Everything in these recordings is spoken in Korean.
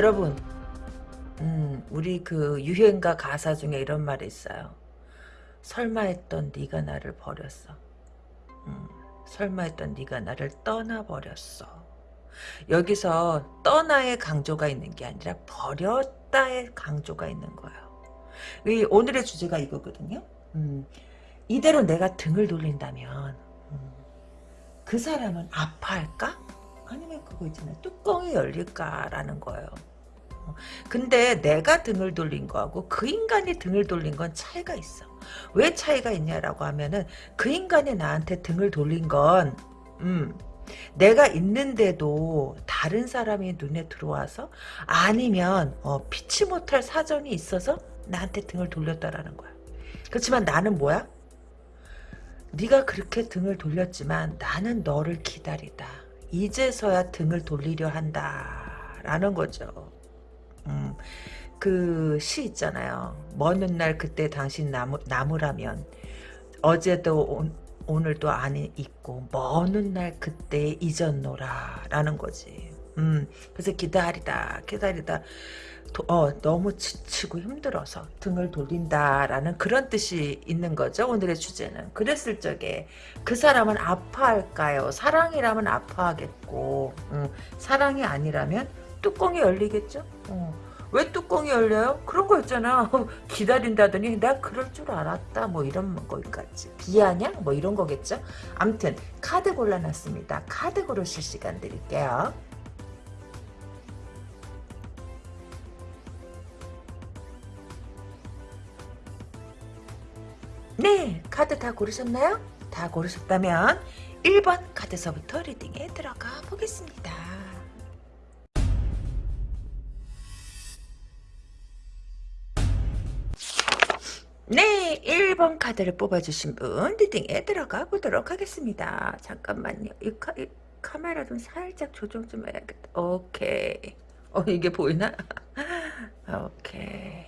여러분 음, 우리 그 유행가 가사 중에 이런 말이 있어요 설마 했던 네가 나를 버렸어 음, 설마 했던 네가 나를 떠나버렸어 여기서 떠나의 강조가 있는 게 아니라 버렸다의 강조가 있는 거예요 이 오늘의 주제가 이거거든요 음, 이대로 내가 등을 돌린다면 음, 그 사람은 아파할까? 아니면 그거 있잖아요. 뚜껑이 열릴까라는 거예요. 어, 근데 내가 등을 돌린 거하고 그 인간이 등을 돌린 건 차이가 있어. 왜 차이가 있냐라고 하면은 그 인간이 나한테 등을 돌린 건 음, 내가 있는데도 다른 사람이 눈에 들어와서 아니면 어, 피치 못할 사정이 있어서 나한테 등을 돌렸다라는 거야. 그렇지만 나는 뭐야? 네가 그렇게 등을 돌렸지만 나는 너를 기다리다. 이제서야 등을 돌리려 한다. 라는 거죠. 음, 그시 있잖아요. 먼 훗날 그때 당신 나무, 나무라면 어제도 온, 오늘도 안에 있고 먼 훗날 그때 잊었노라 라는 거지. 음, 그래서 기다리다 기다리다 도, 어, 너무 지치고 힘들어서 등을 돌린다라는 그런 뜻이 있는 거죠. 오늘의 주제는. 그랬을 적에 그 사람은 아파할까요? 사랑이라면 아파하겠고 음, 사랑이 아니라면 뚜껑이 열리겠죠. 어. 왜 뚜껑이 열려요? 그런 거 있잖아. 기다린다더니 내가 그럴 줄 알았다. 뭐 이런 거까지. 비아냐? 뭐 이런 거겠죠. 암튼 카드 골라놨습니다. 카드 고르실 시간 드릴게요. 네, 카드 다 고르셨나요? 다 고르셨다면 1번 카드서부터 리딩에 들어가 보겠습니다. 네, 1번 카드를 뽑아주신 분 리딩에 들어가 보도록 하겠습니다. 잠깐만요. 이, 카, 이 카메라 좀 살짝 조정 좀 해야겠다. 오케이. 어, 이게 보이나? 오케이.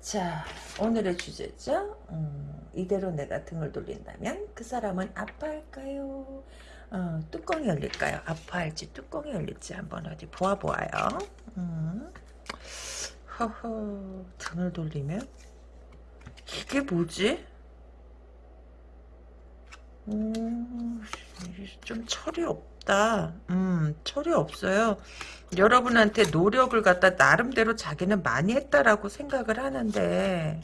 자 오늘의 주제죠 음, 이대로 내가 등을 돌린다면 그 사람은 아파할까요 어, 뚜껑이 열릴까요 아파할지 뚜껑이 열릴지 한번 어디 보아보아요 음. 허허 등을 돌리면 이게 뭐지? 음, 좀 철이 없다. 음, 철이 없어요. 여러분한테 노력을 갖다 나름대로 자기는 많이 했다라고 생각을 하는데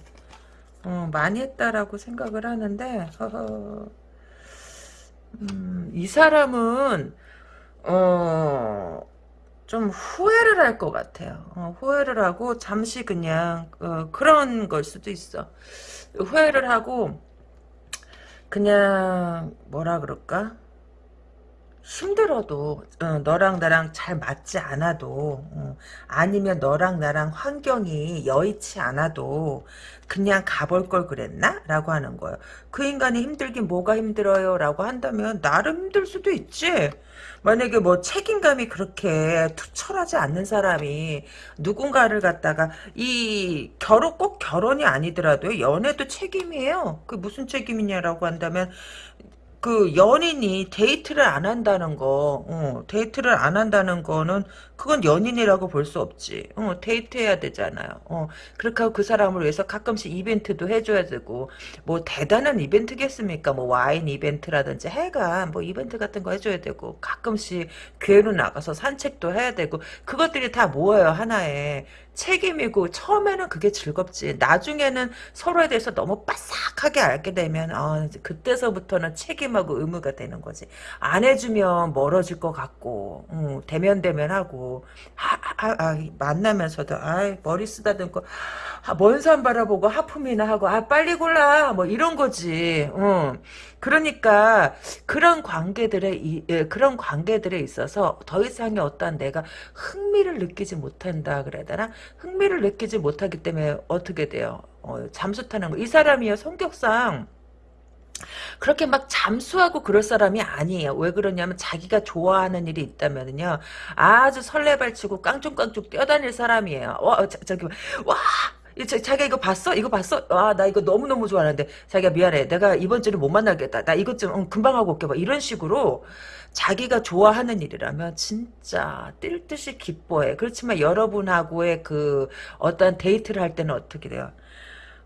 어, 많이 했다라고 생각을 하는데 허허, 음, 이 사람은 어, 좀 후회를 할 것 같아요. 어, 후회를 하고 잠시 그냥 어, 그런 걸 수도 있어. 후회를 하고 그냥 뭐라 그럴까? 힘들어도 어, 너랑 나랑 잘 맞지 않아도 어, 아니면 너랑 나랑 환경이 여의치 않아도 그냥 가볼 걸 그랬나? 라고 하는 거예요. 그 인간이 힘들긴 뭐가 힘들어요? 라고 한다면 나름 힘들 수도 있지. 만약에 뭐 책임감이 그렇게 투철하지 않는 사람이 누군가를 갖다가 이 결혼 꼭 결혼이 아니더라도 연애도 책임이에요. 그 무슨 책임이냐라고 한다면 그 연인이 데이트를 안 한다는 거, 어, 데이트를 안 한다는 거는 그건 연인이라고 볼 수 없지. 어, 데이트해야 되잖아요. 어, 그렇게 하고 그 사람을 위해서 가끔씩 이벤트도 해줘야 되고, 뭐 대단한 이벤트겠습니까? 뭐 와인 이벤트라든지 해가 뭐 이벤트 같은 거 해줘야 되고, 가끔씩 교외로 나가서 산책도 해야 되고, 그것들이 다 모여요 하나에. 책임이고 처음에는 그게 즐겁지 나중에는 서로에 대해서 너무 빠삭하게 알게 되면 어, 그때서부터는 책임하고 의무가 되는 거지 안 해주면 멀어질 것 같고 음, 대면대면하고 아, 아, 아, 만나면서도 아 머리 쓰다듬고 아, 먼산 바라보고 하품이나 하고 아 빨리 골라 뭐 이런 거지. 음. 그러니까 그런 관계들에 이, 예, 그런 관계들에 있어서 더 이상의 어떤 내가 흥미를 느끼지 못한다 그래야 되나? 흥미를 느끼지 못하기 때문에 어떻게 돼요? 어, 잠수 타는 거. 이 사람이요 성격상 그렇게 막 잠수하고 그럴 사람이 아니에요. 왜 그러냐면 자기가 좋아하는 일이 있다면요. 아주 설레발치고 깡충깡충 뛰어다닐 사람이에요. 와, 자, 저기, 와! 자기가 이거 봤어? 이거 봤어? 아, 나 이거 너무너무 좋아하는데. 자기가 미안해. 내가 이번 주는 못 만나겠다. 나 이것 좀 응, 금방 하고 올게. 막 이런 식으로 자기가 좋아하는 일이라면 진짜 뛸 듯이 기뻐해. 그렇지만 여러분하고의 그 어떤 데이트를 할 때는 어떻게 돼요?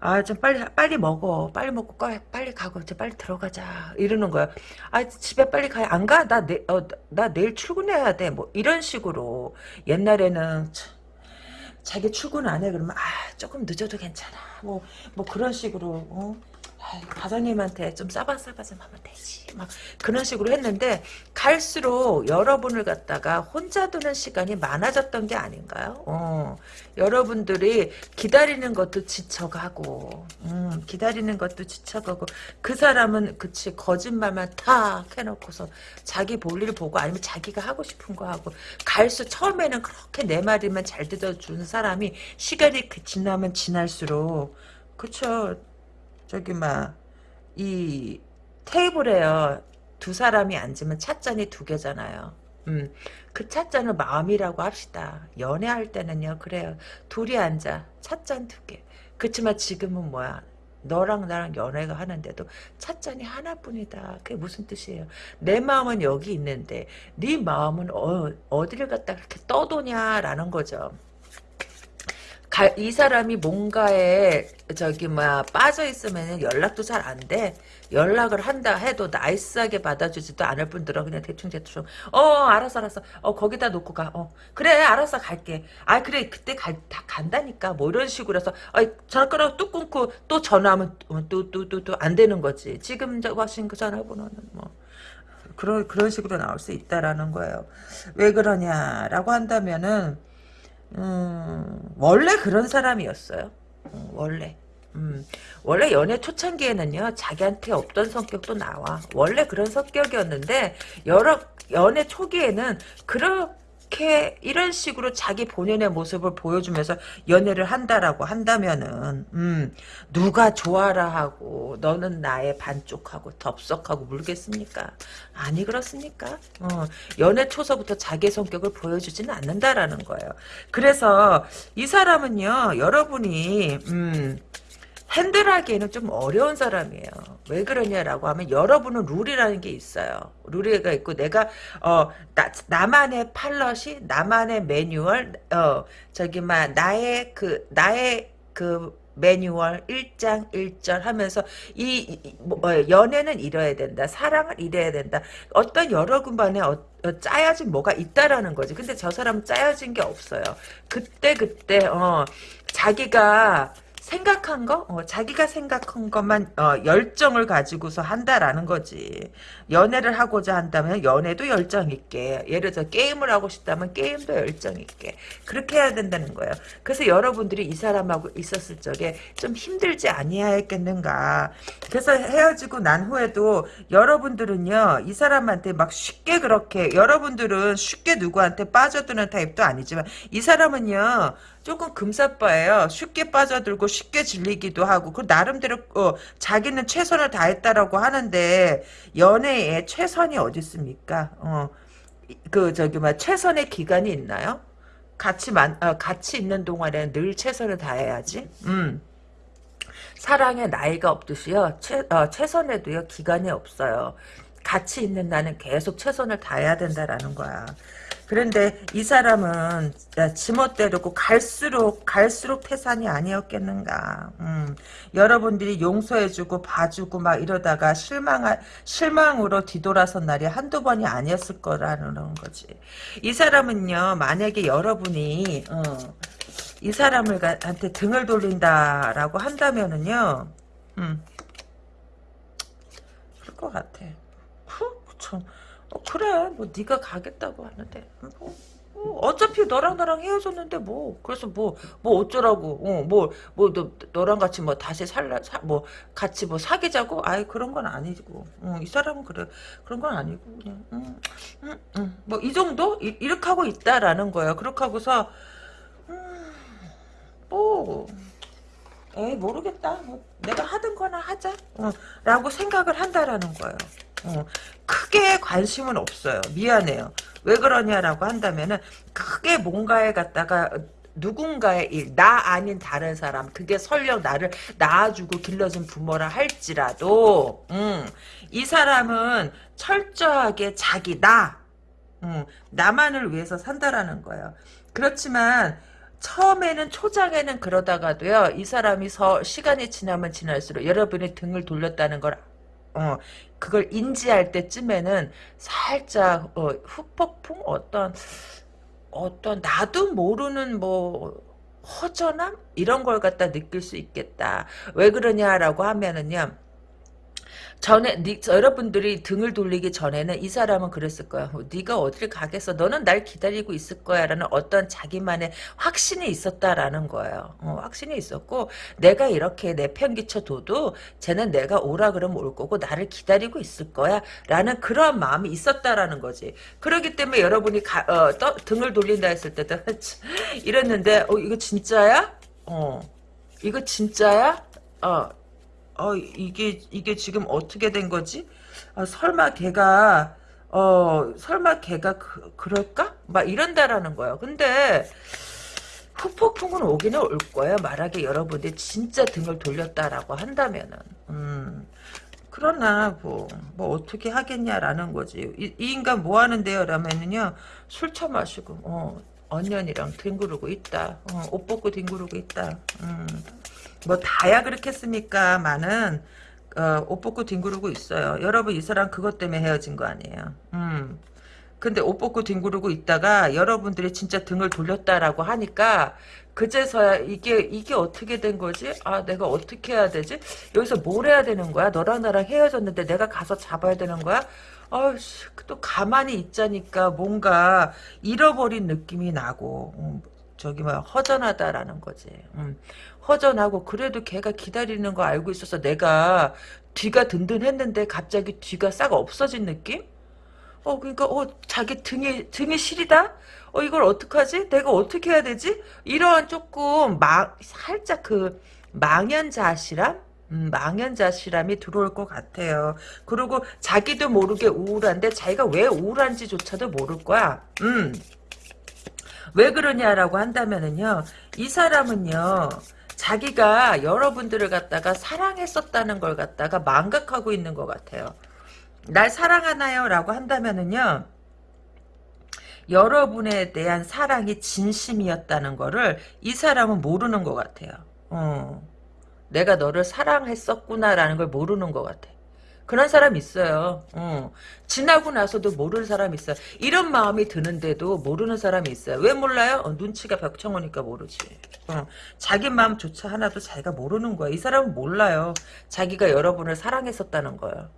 아, 좀 빨리, 빨리 먹어. 빨리 먹고, 가, 빨리 가고, 이제 빨리 들어가자. 이러는 거야. 아, 집에 빨리 가. 안 가? 나, 내, 어, 나 내일 출근해야 돼. 뭐, 이런 식으로. 옛날에는, 참, 자기 출근 안 해. 그러면, 아, 조금 늦어도 괜찮아. 뭐, 뭐, 그런 식으로, 어? 과장님한테 좀 싸바싸바 좀 하면 되지. 막 그런 식으로 했는데 갈수록 여러분을 갖다가 혼자 두는 시간이 많아졌던 게 아닌가요? 어, 여러분들이 기다리는 것도 지쳐가고 음, 기다리는 것도 지쳐가고 그 사람은 그치 거짓말만 탁 해놓고서 자기 볼일 보고 아니면 자기가 하고 싶은 거 하고 갈수 처음에는 그렇게 내 말이면 잘 들어주는 사람이 시간이 그 지나면 지날수록 그쵸 저기 막 이 테이블에요 두 사람이 앉으면 찻잔이 두 개잖아요. 음, 그 찻잔을 마음이라고 합시다. 연애할 때는요 그래요. 둘이 앉아 찻잔 두 개. 그렇지만 지금은 뭐야? 너랑 나랑 연애가 하는데도 찻잔이 하나뿐이다. 그게 무슨 뜻이에요? 내 마음은 여기 있는데 네 마음은 어, 어디를 갖다 그렇게 떠도냐라는 거죠. 가, 이 사람이 뭔가에 저기 뭐야 빠져 있으면 연락도 잘 안 돼. 연락을 한다 해도 나이스하게 받아주지도 않을 뿐더러 그냥 대충 대충 어 알았어 알았어. 어 거기다 놓고 가 어 그래 알았어 갈게. 아 그래 그때 갈, 다 간다니까. 뭐 이런 식으로 해서 아 전화 끊어 뚝 끊고 또 전화하면 또 또 또 또 안 되는 거지. 지금 저 하신 그 전화번호는 뭐. 그런 그런 식으로 나올 수 있다라는 거예요. 왜 그러냐라고 한다면은 음, 원래 그런 사람이었어요. 음, 원래. 음, 원래 연애 초창기에는요, 자기한테 없던 성격도 나와. 원래 그런 성격이었는데, 여러, 연애 초기에는, 그런, 이렇게 이런 식으로 자기 본연의 모습을 보여주면서 연애를 한다라고 한다면은 음, 누가 좋아라 하고 너는 나의 반쪽하고 덥석하고 물겠습니까? 아니 그렇습니까? 어, 연애 초서부터 자기 성격을 보여주지는 않는다라는 거예요. 그래서 이 사람은요 여러분이 음, 핸들하기에는 좀 어려운 사람이에요. 왜 그러냐라고 하면 여러분은 룰이라는 게 있어요. 룰이가 있고 내가 어 나, 나만의 팔럿이 나만의 매뉴얼 어 저기 막 나의 그 나의 그 매뉴얼 1장 1절 하면서 이, 이 뭐, 어, 연애는 이래야 된다. 사랑을 이래야 된다. 어떤 여러 군반에 어, 어, 짜여진 뭐가 있다라는 거지. 근데 저 사람은 짜여진 게 없어요. 그때 그때 어 자기가 생각한 거, 어, 자기가 생각한 것만 어, 열정을 가지고서 한다라는 거지. 연애를 하고자 한다면 연애도 열정 있게, 예를 들어 게임을 하고 싶다면 게임도 열정 있게 그렇게 해야 된다는 거예요. 그래서 여러분들이 이 사람하고 있었을 적에 좀 힘들지 아니하였겠는가. 그래서 헤어지고 난 후에도 여러분들은요, 이 사람한테 막 쉽게 그렇게 여러분들은 쉽게 누구한테 빠져드는 타입도 아니지만 이 사람은요. 조금 금사빠예요. 쉽게 빠져들고 쉽게 질리기도 하고 그 나름대로 어, 자기는 최선을 다했다라고 하는데 연애 에 최선이 어디 있습니까? 어, 그 저기 막 최선의 기간이 있나요? 같이 만 어, 같이 있는 동안에는 늘 최선을 다해야지. 음. 사랑에 나이가 없듯이요. 최, 어, 최선에도요 기간이 없어요. 같이 있는 나는 계속 최선을 다해야 된다라는 거야. 그런데 이 사람은 지멋대로고 갈수록 갈수록 태산이 아니었겠는가. 음, 여러분들이 용서해주고 봐주고 막 이러다가 실망 실망으로 뒤돌아선 날이 한두 번이 아니었을 거라는 거지. 이 사람은요 만약에 여러분이 어, 이 사람을 한테 등을 돌린다라고 한다면은요, 음, 그럴 것 같아. 후, 참. 어, 그래 뭐 네가 가겠다고 하는데. 뭐, 뭐, 어차피 너랑 나랑 헤어졌는데 뭐. 그래서 뭐뭐 뭐 어쩌라고. 어뭐뭐 뭐, 너, 너랑 같이 뭐 다시 살라 사, 뭐 같이 뭐 사귀자고? 아예 그런 건 아니고. 어, 이 사람은 그래. 그런 건 아니고 그냥 음, 음, 음. 뭐이 정도? 이, 이렇게 하고 있다라는 거예요 그렇게 하고서 음, 뭐 에이 모르겠다. 뭐 내가 하든 거나 하자. 어, 라고 생각을 한다라는 거예요 어, 크게 관심은 없어요. 미안해요. 왜 그러냐라고 한다면은 크게 뭔가에 갖다가 누군가의 일, 나 아닌 다른 사람, 그게 설령 나를 낳아주고 길러준 부모라 할지라도, 음, 이 사람은 철저하게 자기, 나, 음, 나만을 위해서 산다라는 거예요. 그렇지만, 처음에는 초장에는 그러다가도요 이 사람이 서 시간이 지나면 지날수록 여러분이 등을 돌렸다는 걸 어, 그걸 인지할 때쯤에는 살짝 어, 후폭풍 어떤 어떤 나도 모르는 뭐 허전함 이런 걸 갖다 느낄 수 있겠다. 왜 그러냐라고 하면은요. 전에 니, 여러분들이 등을 돌리기 전에는 이 사람은 그랬을 거야. 어, 네가 어디를 가겠어? 너는 날 기다리고 있을 거야 라는 어떤 자기만의 확신이 있었다라는 거예요. 어, 확신이 있었고 내가 이렇게 내편 끼쳐둬도 쟤는 내가 오라 그러면 올 거고 나를 기다리고 있을 거야 라는 그러한 마음이 있었다라는 거지. 그렇기 때문에 여러분이 가, 어, 떠, 등을 돌린다 했을 때도 이랬는데 어 이거 진짜야? 어 이거 진짜야? 어 어, 이게, 이게 지금 어떻게 된 거지? 아, 설마 걔가, 어, 설마 걔가 그, 그럴까? 막 이런다라는 거예요. 근데, 후폭풍은 오기는 올 거예요. 말하기 여러분들이 진짜 등을 돌렸다라고 한다면은. 음. 그러나 뭐, 뭐 어떻게 하겠냐라는 거지. 이, 이 인간 뭐 하는데요? 라면은요. 술 처마시고 어, 언년이랑 뒹구르고 있다. 어, 옷 벗고 뒹구르고 있다. 음. 뭐 다야 그렇겠습니까? 많은 어, 옷 벗고 뒹구르고 있어요. 여러분 이 사람 그것 때문에 헤어진 거 아니에요. 음. 근데 옷 벗고 뒹구르고 있다가 여러분들이 진짜 등을 돌렸다라고 하니까 그제서야 이게 이게 어떻게 된 거지? 아 내가 어떻게 해야 되지? 여기서 뭘 해야 되는 거야? 너랑 나랑 헤어졌는데 내가 가서 잡아야 되는 거야? 아우씨 또 가만히 있자니까 뭔가 잃어버린 느낌이 나고 음, 저기 뭐 허전하다라는 거지. 음. 허전하고 그래도 걔가 기다리는 거 알고 있어서 내가 뒤가 든든했는데 갑자기 뒤가 싹 없어진 느낌? 어 그러니까 어 자기 등이 등이 시리다? 어 이걸 어떡하지? 내가 어떻게 해야 되지? 이러한 조금 막 살짝 그 망연자실함? 음, 망연자실함이 들어올 것 같아요. 그리고 자기도 모르게 우울한데 자기가 왜 우울한지조차도 모를 거야. 음. 왜 그러냐라고 한다면은요. 이 사람은요. 자기가 여러분들을 갖다가 사랑했었다는 걸 갖다가 망각하고 있는 것 같아요. 날 사랑하나요? 라고 한다면은요. 여러분에 대한 사랑이 진심이었다는 거를 이 사람은 모르는 것 같아요. 어. 내가 너를 사랑했었구나라는 걸 모르는 것 같아. 그런 사람 있어요. 어. 지나고 나서도 모르는 사람 있어요. 이런 마음이 드는데도 모르는 사람이 있어요. 왜 몰라요? 어, 눈치가 벽청하니까 모르지. 어. 자기 마음조차 하나도 자기가 모르는 거야. 이 사람은 몰라요. 자기가 여러분을 사랑했었다는 거예요.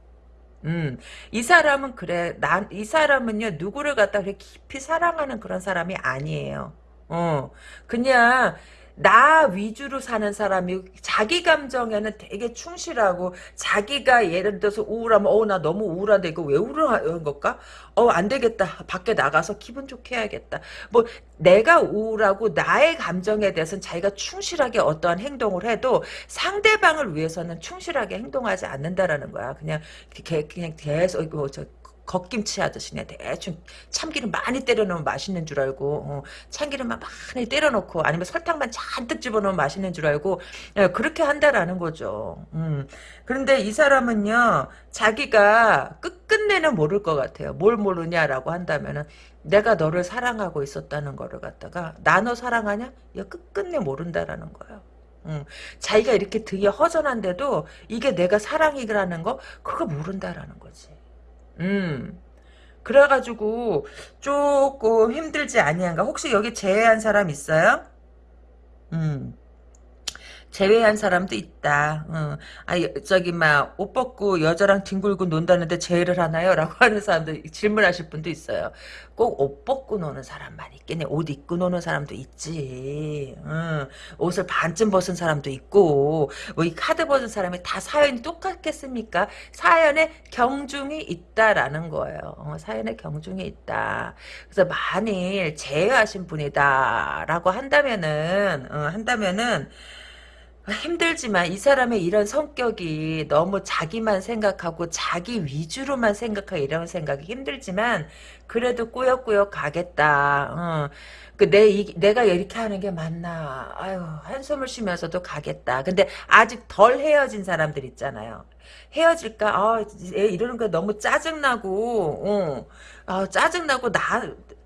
음, 이 사람은 그래. 난, 이 사람은요, 누구를 갖다 그렇게 깊이 사랑하는 그런 사람이 아니에요. 어, 그냥, 나 위주로 사는 사람이 자기 감정에는 되게 충실하고 자기가 예를 들어서 우울하면 어 나 너무 우울한데 이거 왜 우울한 걸까? 어 안 되겠다. 밖에 나가서 기분 좋게 해야겠다. 뭐 내가 우울하고 나의 감정에 대해서는 자기가 충실하게 어떠한 행동을 해도 상대방을 위해서는 충실하게 행동하지 않는다라는 거야. 그냥 그냥 계속 이거 저 겉김치 하듯이 그냥 대충 참기름 많이 때려놓으면 맛있는 줄 알고 어, 참기름만 많이 때려놓고 아니면 설탕만 잔뜩 집어넣으면 맛있는 줄 알고 예, 그렇게 한다라는 거죠. 음. 그런데 이 사람은요 자기가 끝끝내는 모를 것 같아요. 뭘 모르냐라고 한다면은 내가 너를 사랑하고 있었다는 거를 갖다가 나 너 사랑하냐? 이 끝끝내 모른다라는 거예요. 음, 자기가 이렇게 등이 허전한데도 이게 내가 사랑이라는 거 그거 모른다라는 거지. 음. 그래가지고 조금 힘들지 아니한가? 혹시 여기 제외한 사람 있어요? 음. 제외한 사람도 있다. 어. 아 저기 막 옷 벗고 여자랑 뒹굴고 논다는데 제외를 하나요? 라고 하는 사람도 질문하실 분도 있어요. 꼭 옷 벗고 노는 사람만 있겠네. 옷 입고 노는 사람도 있지. 어. 옷을 반쯤 벗은 사람도 있고 뭐이 카드 벗은 사람이 다 사연이 똑같겠습니까? 사연에 경중이 있다라는 거예요. 어, 사연에 경중이 있다. 그래서 만일 제외하신 분이다라고 한다면은 어, 한다면은 힘들지만 이 사람의 이런 성격이 너무 자기만 생각하고 자기 위주로만 생각하고 이런 생각이 힘들지만 그래도 꾸역꾸역 가겠다. 어. 그내 내가 이렇게 하는 게 맞나? 아유 한숨을 쉬면서도 가겠다. 근데 아직 덜 헤어진 사람들 있잖아요. 헤어질까? 아, 이러는 거 너무 짜증나고, 어. 아, 짜증나고, 나,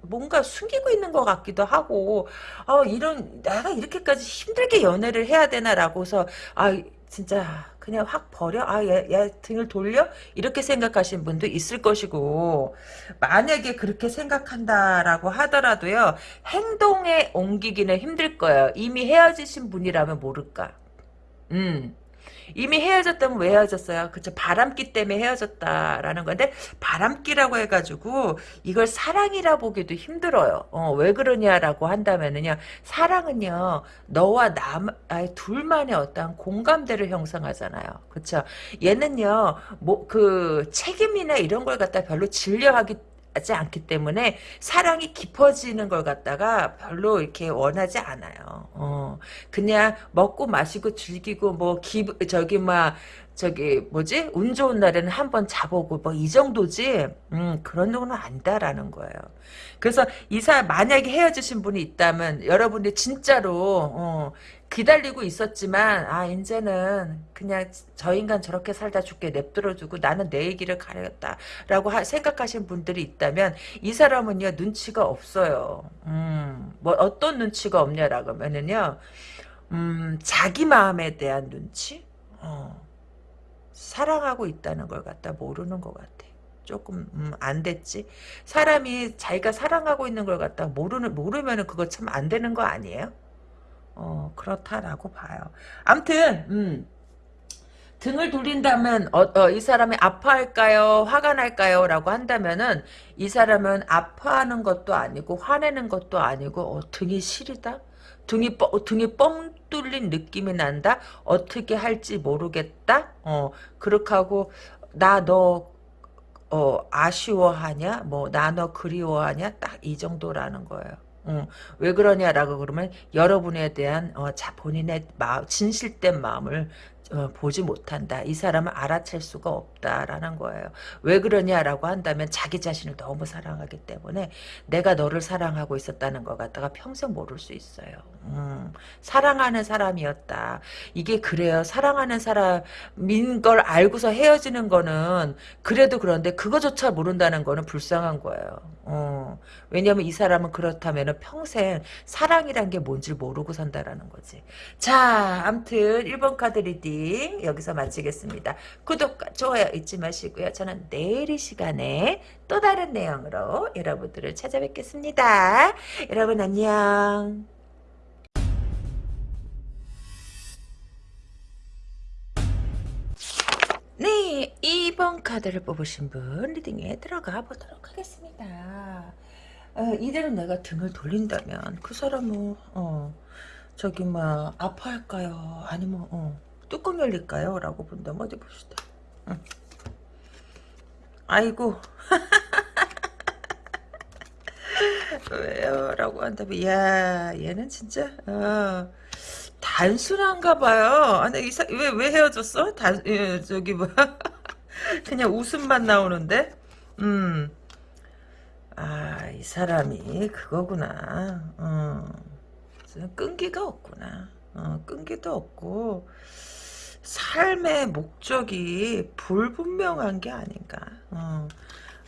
뭔가 숨기고 있는 것 같기도 하고, 아, 이런, 내가 이렇게까지 힘들게 연애를 해야 되나라고서, 아, 진짜, 그냥 확 버려? 아, 얘, 얘 등을 돌려? 이렇게 생각하시는 분도 있을 것이고, 만약에 그렇게 생각한다라고 하더라도요, 행동에 옮기기는 힘들 거예요. 이미 헤어지신 분이라면 모를까. 음. 이미 헤어졌다면 왜 헤어졌어요? 그쵸 바람기 때문에 헤어졌다라는 건데 바람기라고 해가지고 이걸 사랑이라 보기도 힘들어요. 어, 왜 그러냐라고 한다면은요 사랑은요 너와 남 아니, 둘만의 어떤 공감대를 형성하잖아요. 그쵸 얘는요 뭐 그 책임이나 이런 걸 갖다 별로 진려하기 하지 않기 때문에 사랑이 깊어지는 걸 갖다가 별로 이렇게 원하지 않아요. 어, 그냥 먹고 마시고 즐기고 뭐 기, 저기 막 저기 뭐지 운 좋은 날에는 한 번 자보고 뭐 이 정도지 음 그런 거는 안다라는 거예요. 그래서 이사 만약에 헤어지신 분이 있다면 여러분이 진짜로 어, 기다리고 있었지만 아 이제는 그냥 저 인간 저렇게 살다 죽게 냅들어두고 나는 내 얘기를 가려겠다라고 생각하신 분들이 있다면 이 사람은요 눈치가 없어요. 음뭐 어떤 눈치가 없냐라고 하면은요 음 자기 마음에 대한 눈치 어, 사랑하고 있다는 걸 갖다 모르는 것 같아. 조금 음, 안 됐지. 사람이 자기가 사랑하고 있는 걸 갖다 모르는 모르면은 그거 참 안 되는 거 아니에요? 어, 그렇다라고 봐요. 암튼, 음, 등을 돌린다면 어, 어, 이 사람이 아파할까요? 화가 날까요? 라고 한다면은 이 사람은 아파하는 것도 아니고 화내는 것도 아니고 어, 등이 시리다? 등이 뻥, 등이 뻥 뚫린 느낌이 난다? 어떻게 할지 모르겠다? 어, 그렇게 하고 나 너 어, 아쉬워하냐? 뭐 나 너 그리워하냐? 딱 이 정도라는 거예요. 어, 왜 그러냐라고 그러면 여러분에 대한 어, 자 본인의 마음, 진실된 마음을 어, 보지 못한다. 이 사람을 알아챌 수가 없다라는 거예요. 왜 그러냐라고 한다면 자기 자신을 너무 사랑하기 때문에 내가 너를 사랑하고 있었다는 것 같다가 평생 모를 수 있어요. 음, 사랑하는 사람이었다. 이게 그래요. 사랑하는 사람인 걸 알고서 헤어지는 거는 그래도 그런데 그거조차 모른다는 거는 불쌍한 거예요. 어, 왜냐면 이 사람은 그렇다면 평생 사랑이란 게 뭔지 모르고 산다라는 거지. 자, 암튼 1번 카드 reading 여기서 마치겠습니다. 구독과 좋아요 잊지 마시고요. 저는 내일 이 시간에 또 다른 내용으로 여러분들을 찾아뵙겠습니다. 여러분 안녕. 네, 2번 카드를 뽑으신 분 reading에 들어가 보도록 하겠습니다. 어, 이대로 내가 등을 돌린다면 그 사람은 어, 저기 막 아파할까요? 아니면 어, 뚜껑 열릴까요? 라고 본다면 어디 봅시다. 응. 아이고 왜요? 라고 한다면 야 얘는 진짜 어, 단순한가 봐요. 아니 이사 왜왜 헤어졌어? 단 예, 저기 뭐 그냥 웃음만 나오는데. 음. 아, 이 사람이 그거구나. 어. 끈기가 없구나. 어, 끈기도 없고 삶의 목적이 불분명한 게 아닌가. 어.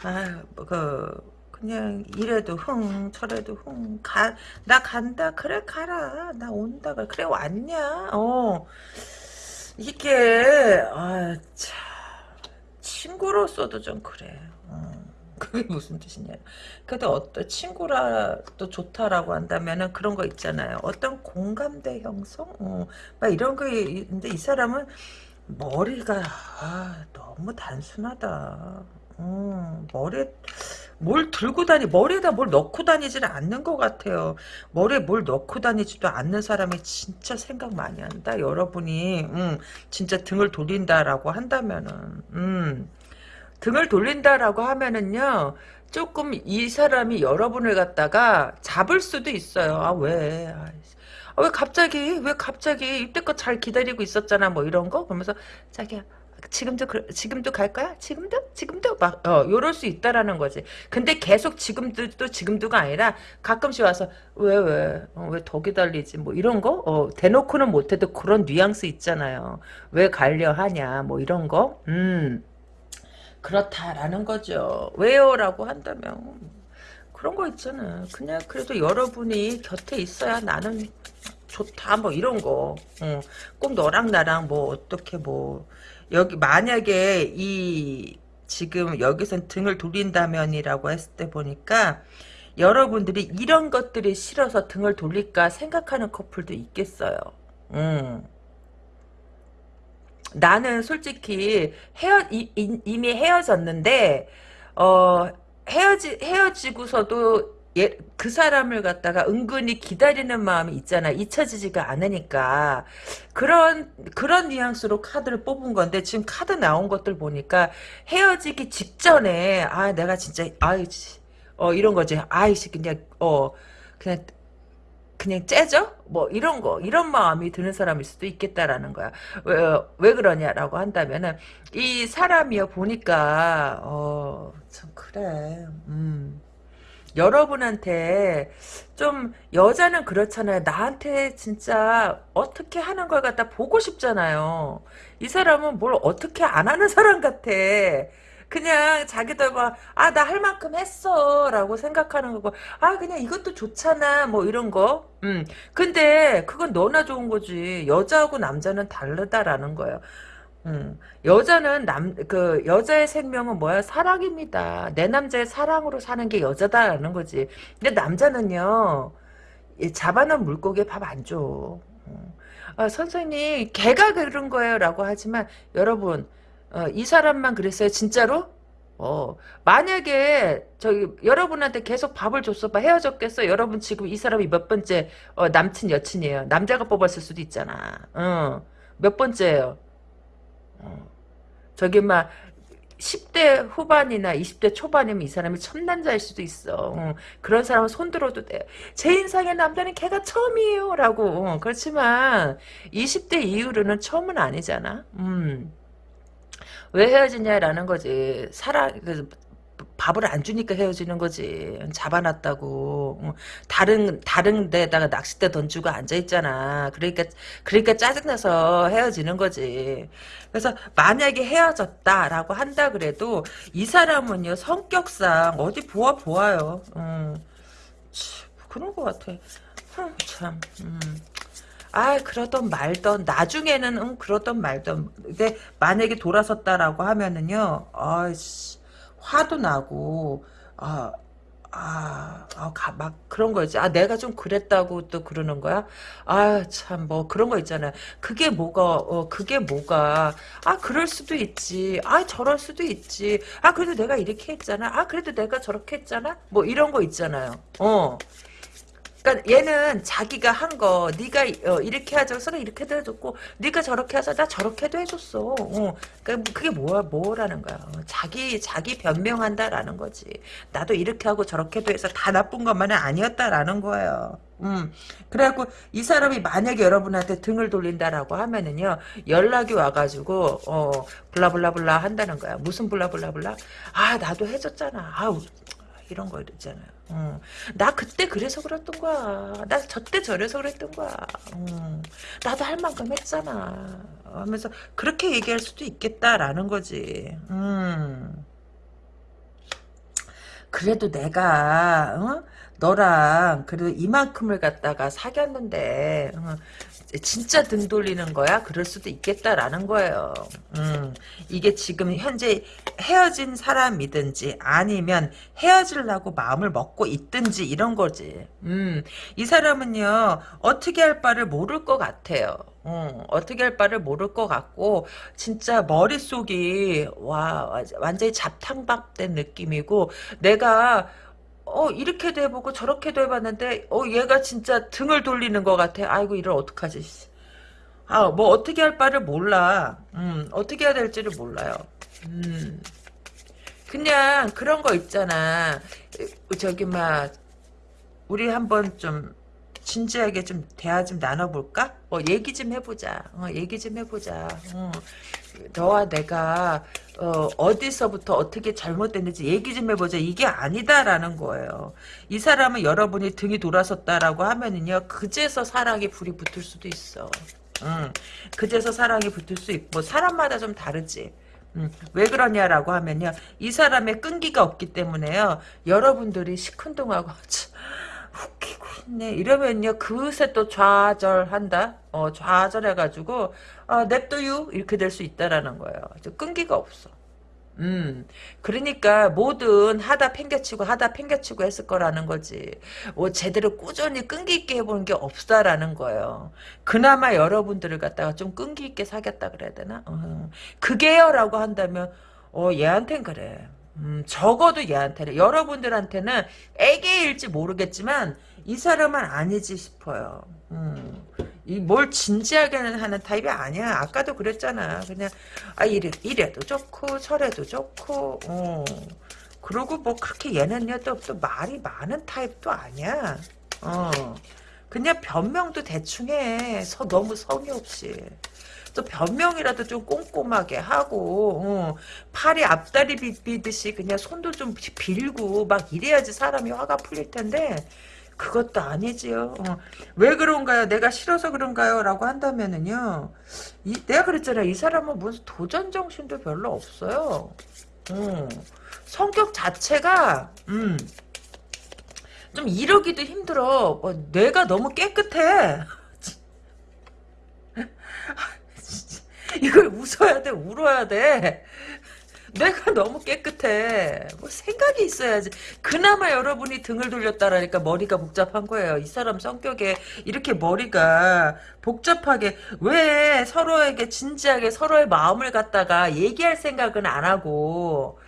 아, 그 그냥 이래도 흥 저래도 흥가나 간다 그래 가라 나 온다 그래 왔냐 어 이게 아참 친구로서도 좀 그래 어. 그게 무슨 뜻이냐. 그래도 어떤 친구라도 좋다라고 한다면은 그런 거 있잖아요. 어떤 공감대 형성? 어, 막 이런 거 있는데 이 사람은 머리가 아, 너무 단순하다. 어, 머리 뭘 들고 다니 머리에다 뭘 넣고 다니지는 않는 것 같아요. 머리에 뭘 넣고 다니지도 않는 사람이 진짜 생각 많이 한다. 여러분이. 음, 진짜 등을 돌린다라고 한다면은. 음, 등을 돌린다라고 하면은요. 조금 이 사람이 여러분을 갖다가 잡을 수도 있어요. 아, 왜? 아이씨. 아, 왜 갑자기, 왜 갑자기 이때껏 잘 기다리고 있었잖아. 뭐 이런 거? 그러면서 자기야, 지금도 그, 지금도 갈 거야? 지금도? 지금도? 막, 어, 요럴 수 있다라는 거지. 근데 계속 지금도, 또 지금도가 아니라 가끔씩 와서, 왜, 왜, 어, 왜더 기다리지? 뭐 이런 거? 어, 대놓고는 못해도 그런 뉘앙스 있잖아요. 왜 가려 하냐? 뭐 이런 거? 음. 그렇다라는 거죠. 왜요? 라고 한다면 그런 거 있잖아. 그냥 그래도 여러분이 곁에 있어야 나는 좋다 뭐 이런 거. 어, 꼭 너랑 나랑 뭐 어떻게 뭐 여기 만약에 이 지금 여기선 등을 돌린다면이라고 했을 때 보니까 여러분들이 이런 것들이 싫어서 등을 돌릴까 생각하는 커플도 있겠어요. 음. 나는 솔직히 헤어 이, 이- 이 미 헤어졌는데 어 헤어지 헤어지고서도 예, 그 사람을 갖다가 은근히 기다리는 마음이 있잖아. 잊혀지지가 않으니까 그런 그런 뉘앙스로 카드를 뽑은 건데 지금 카드 나온 것들 보니까 헤어지기 직전에 아 내가 진짜 아이 어 이런 거지. 아이씨 그냥 어 그냥 그냥 째져? 뭐 이런 거 이런 마음이 드는 사람일 수도 있겠다라는 거야. 왜, 왜 그러냐라고 한다면은 이 사람이요 보니까 어 참 그래. 음. 여러분한테 좀 여자는 그렇잖아요. 나한테 진짜 어떻게 하는 걸 갖다 보고 싶잖아요. 이 사람은 뭘 어떻게 안 하는 사람 같아. 그냥 자기들 막, 아, 나 할 만큼 했어. 라고 생각하는 거고, 아, 그냥 이것도 좋잖아. 뭐 이런 거. 음. 근데 그건 너나 좋은 거지. 여자하고 남자는 다르다라는 거예요. 음, 여자는 남, 그, 여자의 생명은 뭐야? 사랑입니다. 내 남자의 사랑으로 사는 게 여자다라는 거지. 근데 남자는요, 이 잡아놓은 물고기에 밥 안 줘. 음. 아, 선생님, 걔가 그런 거예요. 라고 하지만, 여러분, 어, 이 사람만 그랬어요. 진짜로? 어, 만약에, 저기, 여러분한테 계속 밥을 줬어. 봐. 헤어졌겠어. 여러분 지금 이 사람이 몇 번째, 어, 남친, 여친이에요. 남자가 뽑았을 수도 있잖아. 어, 몇 번째예요. 어. 저기 막 10대 후반이나 20대 초반이면 이 사람이 첨남자일 수도 있어. 어. 그런 사람은 손들어도 돼. 제 인상의 남자는 걔가 처음이에요. 라고. 어. 그렇지만 20대 이후로는 처음은 아니잖아. 음. 왜 헤어지냐라는 거지. 사랑, 그, 밥을 안 주니까 헤어지는 거지. 잡아놨다고. 어, 다른, 다른 데다가 낚싯대 던지고 앉아있잖아. 그러니까, 그러니까 짜증나서 헤어지는 거지. 그래서 만약에 헤어졌다라고 한다 그래도 이 사람은요, 성격상 어디 보아 보아요. 음, 치, 그런 것 같아. 흠, 참, 음. 아, 그러던 말던, 나중에는, 응, 그러던 말던. 근데, 만약에 돌아섰다라고 하면은요, 아이씨, 화도 나고, 아, 아, 아, 가, 막 그런 거지. 아, 내가 좀 그랬다고 또 그러는 거야? 아, 참, 뭐 그런 거 있잖아요. 그게 뭐가, 어, 그게 뭐가. 아, 그럴 수도 있지. 아, 저럴 수도 있지. 아, 그래도 내가 이렇게 했잖아. 아, 그래도 내가 저렇게 했잖아. 뭐 이런 거 있잖아요. 어. 그러니까 얘는 자기가 한 거 네가 어, 이렇게 하자서 이렇게도 해줬고 네가 저렇게 해서 나 저렇게도 해줬어. 어. 그러니까 그게 뭐야 뭐라는 거야. 어, 자기 자기 변명한다라는 거지. 나도 이렇게 하고 저렇게도 해서 다 나쁜 것만은 아니었다라는 거예요. 음. 그래갖고 이 사람이 만약에 여러분한테 등을 돌린다라고 하면은요 연락이 와가지고 어 블라블라블라 한다는 거야. 무슨 블라블라블라? 아 나도 해줬잖아. 아 이런 거 있잖아요. 어. 나 그때 그래서 그랬던 거야. 나 저때 저래서 그랬던 거야. 어. 나도 할 만큼 했잖아. 하면서 그렇게 얘기할 수도 있겠다라는 거지. 음. 그래도 내가 어? 너랑 그래도 이만큼을 갖다가 사귀었는데 어, 진짜 등 돌리는 거야? 그럴 수도 있겠다라는 거예요. 음, 이게 지금 현재 헤어진 사람이든지 아니면 헤어지려고 마음을 먹고 있든지 이런 거지. 음, 이 사람은요 어떻게 할 바를 모를 것 같아요. 어, 어떻게 할 바를 모를 것 같고 진짜 머릿속이 와 완전히 잡탕밥 된 느낌이고 내가 어 이렇게도 해보고 저렇게도 해봤는데 어 얘가 진짜 등을 돌리는 것 같아 아이고 이걸 어떡하지 아 뭐 어떻게 할 바를 몰라 음 어떻게 해야 될지를 몰라요 음 그냥 그런 거 있잖아. 저기 막 우리 한번 좀 진지하게 좀 대화 좀 나눠볼까? 어, 얘기 좀 해보자. 어, 얘기 좀 해보자. 어, 너와 내가 어, 디서부터 어떻게 잘못됐는지 얘기 좀 해보자. 이게 아니다라는 거예요. 이 사람은 여러분이 등이 돌아섰다라고 하면은요. 그제서 사랑이 불이 붙을 수도 있어. 음, 그제서 사랑이 붙을 수 있고 뭐 사람마다 좀 다르지. 음, 왜 그러냐라고 하면요. 이 사람의 끈기가 없기 때문에요. 여러분들이 시큰둥하고 웃기고 있 네. 이러면요. 그새 또 좌절한다. 어, 좌절해가지고 아, 냅둬유 이렇게 될 수 있다라는 거예요. 끈기가 없어. 음, 그러니까 뭐든 하다 팽개치고 하다 팽개치고 했을 거라는 거지. 뭐 제대로 꾸준히 끈기 있게 해보는 게 없다라는 거예요. 그나마 여러분들을 갖다가 좀 끈기 있게 사귀었다 그래야 되나? 어, 그게요라고 한다면 어 얘한텐 그래. 음, 적어도 얘한테는 여러분들한테는 애기일지 모르겠지만 이 사람은 아니지 싶어요. 음. 이뭘 진지하게 하는 타입이 아니야. 아까도 그랬잖아. 그냥 아 이래 이래도 좋고 저래도 좋고 어. 그리고 뭐 그렇게 얘는요 또, 또 말이 많은 타입도 아니야. 어. 그냥 변명도 대충 해. 서 너무 성의 없이. 또 변명이라도 좀 꼼꼼하게 하고 어, 팔이 앞다리 비비듯이 그냥 손도 좀 빌고 막 이래야지 사람이 화가 풀릴 텐데 그것도 아니지요. 어. 왜 그런가요? 내가 싫어서 그런가요? 라고 한다면은요. 이, 내가 그랬잖아. 이 사람은 무슨 도전 정신도 별로 없어요. 어. 성격 자체가 음, 좀 이러기도 힘들어. 어, 뇌가 너무 깨끗해. 이걸 웃어야 돼, 울어야 돼. 내가 너무 깨끗해. 뭐 생각이 있어야지. 그나마 여러분이 등을 돌렸다라니까 머리가 복잡한 거예요. 이 사람 성격에 이렇게 머리가 복잡하게 왜 서로에게 진지하게 서로의 마음을 갖다가 얘기할 생각은 안 하고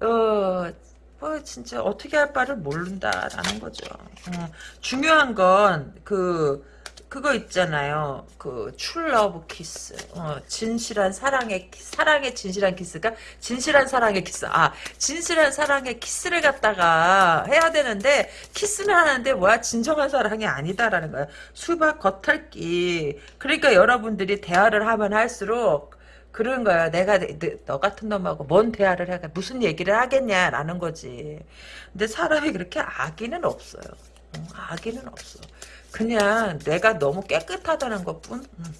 어. 뭐 진짜 어떻게 할 바를 모른다라는 거죠. 어, 중요한 건그 그거 있잖아요. 그 true love kiss. 어, 진실한 사랑의 사랑의 진실한 키스가 진실한 사랑의 키스. 아, 진실한 사랑의 키스를 갖다가 해야 되는데 키스는 하는데 뭐야? 진정한 사랑이 아니다라는 거야. 수박 겉핥기. 그러니까 여러분들이 대화를 하면 할수록 그런 거야. 내가 너 같은 놈하고 뭔 대화를 해 무슨 얘기를 하겠냐라는 거지. 근데 사람이 그렇게 악의는 없어요. 악의는 없어. 그냥 내가 너무 깨끗하다는 것뿐. 음.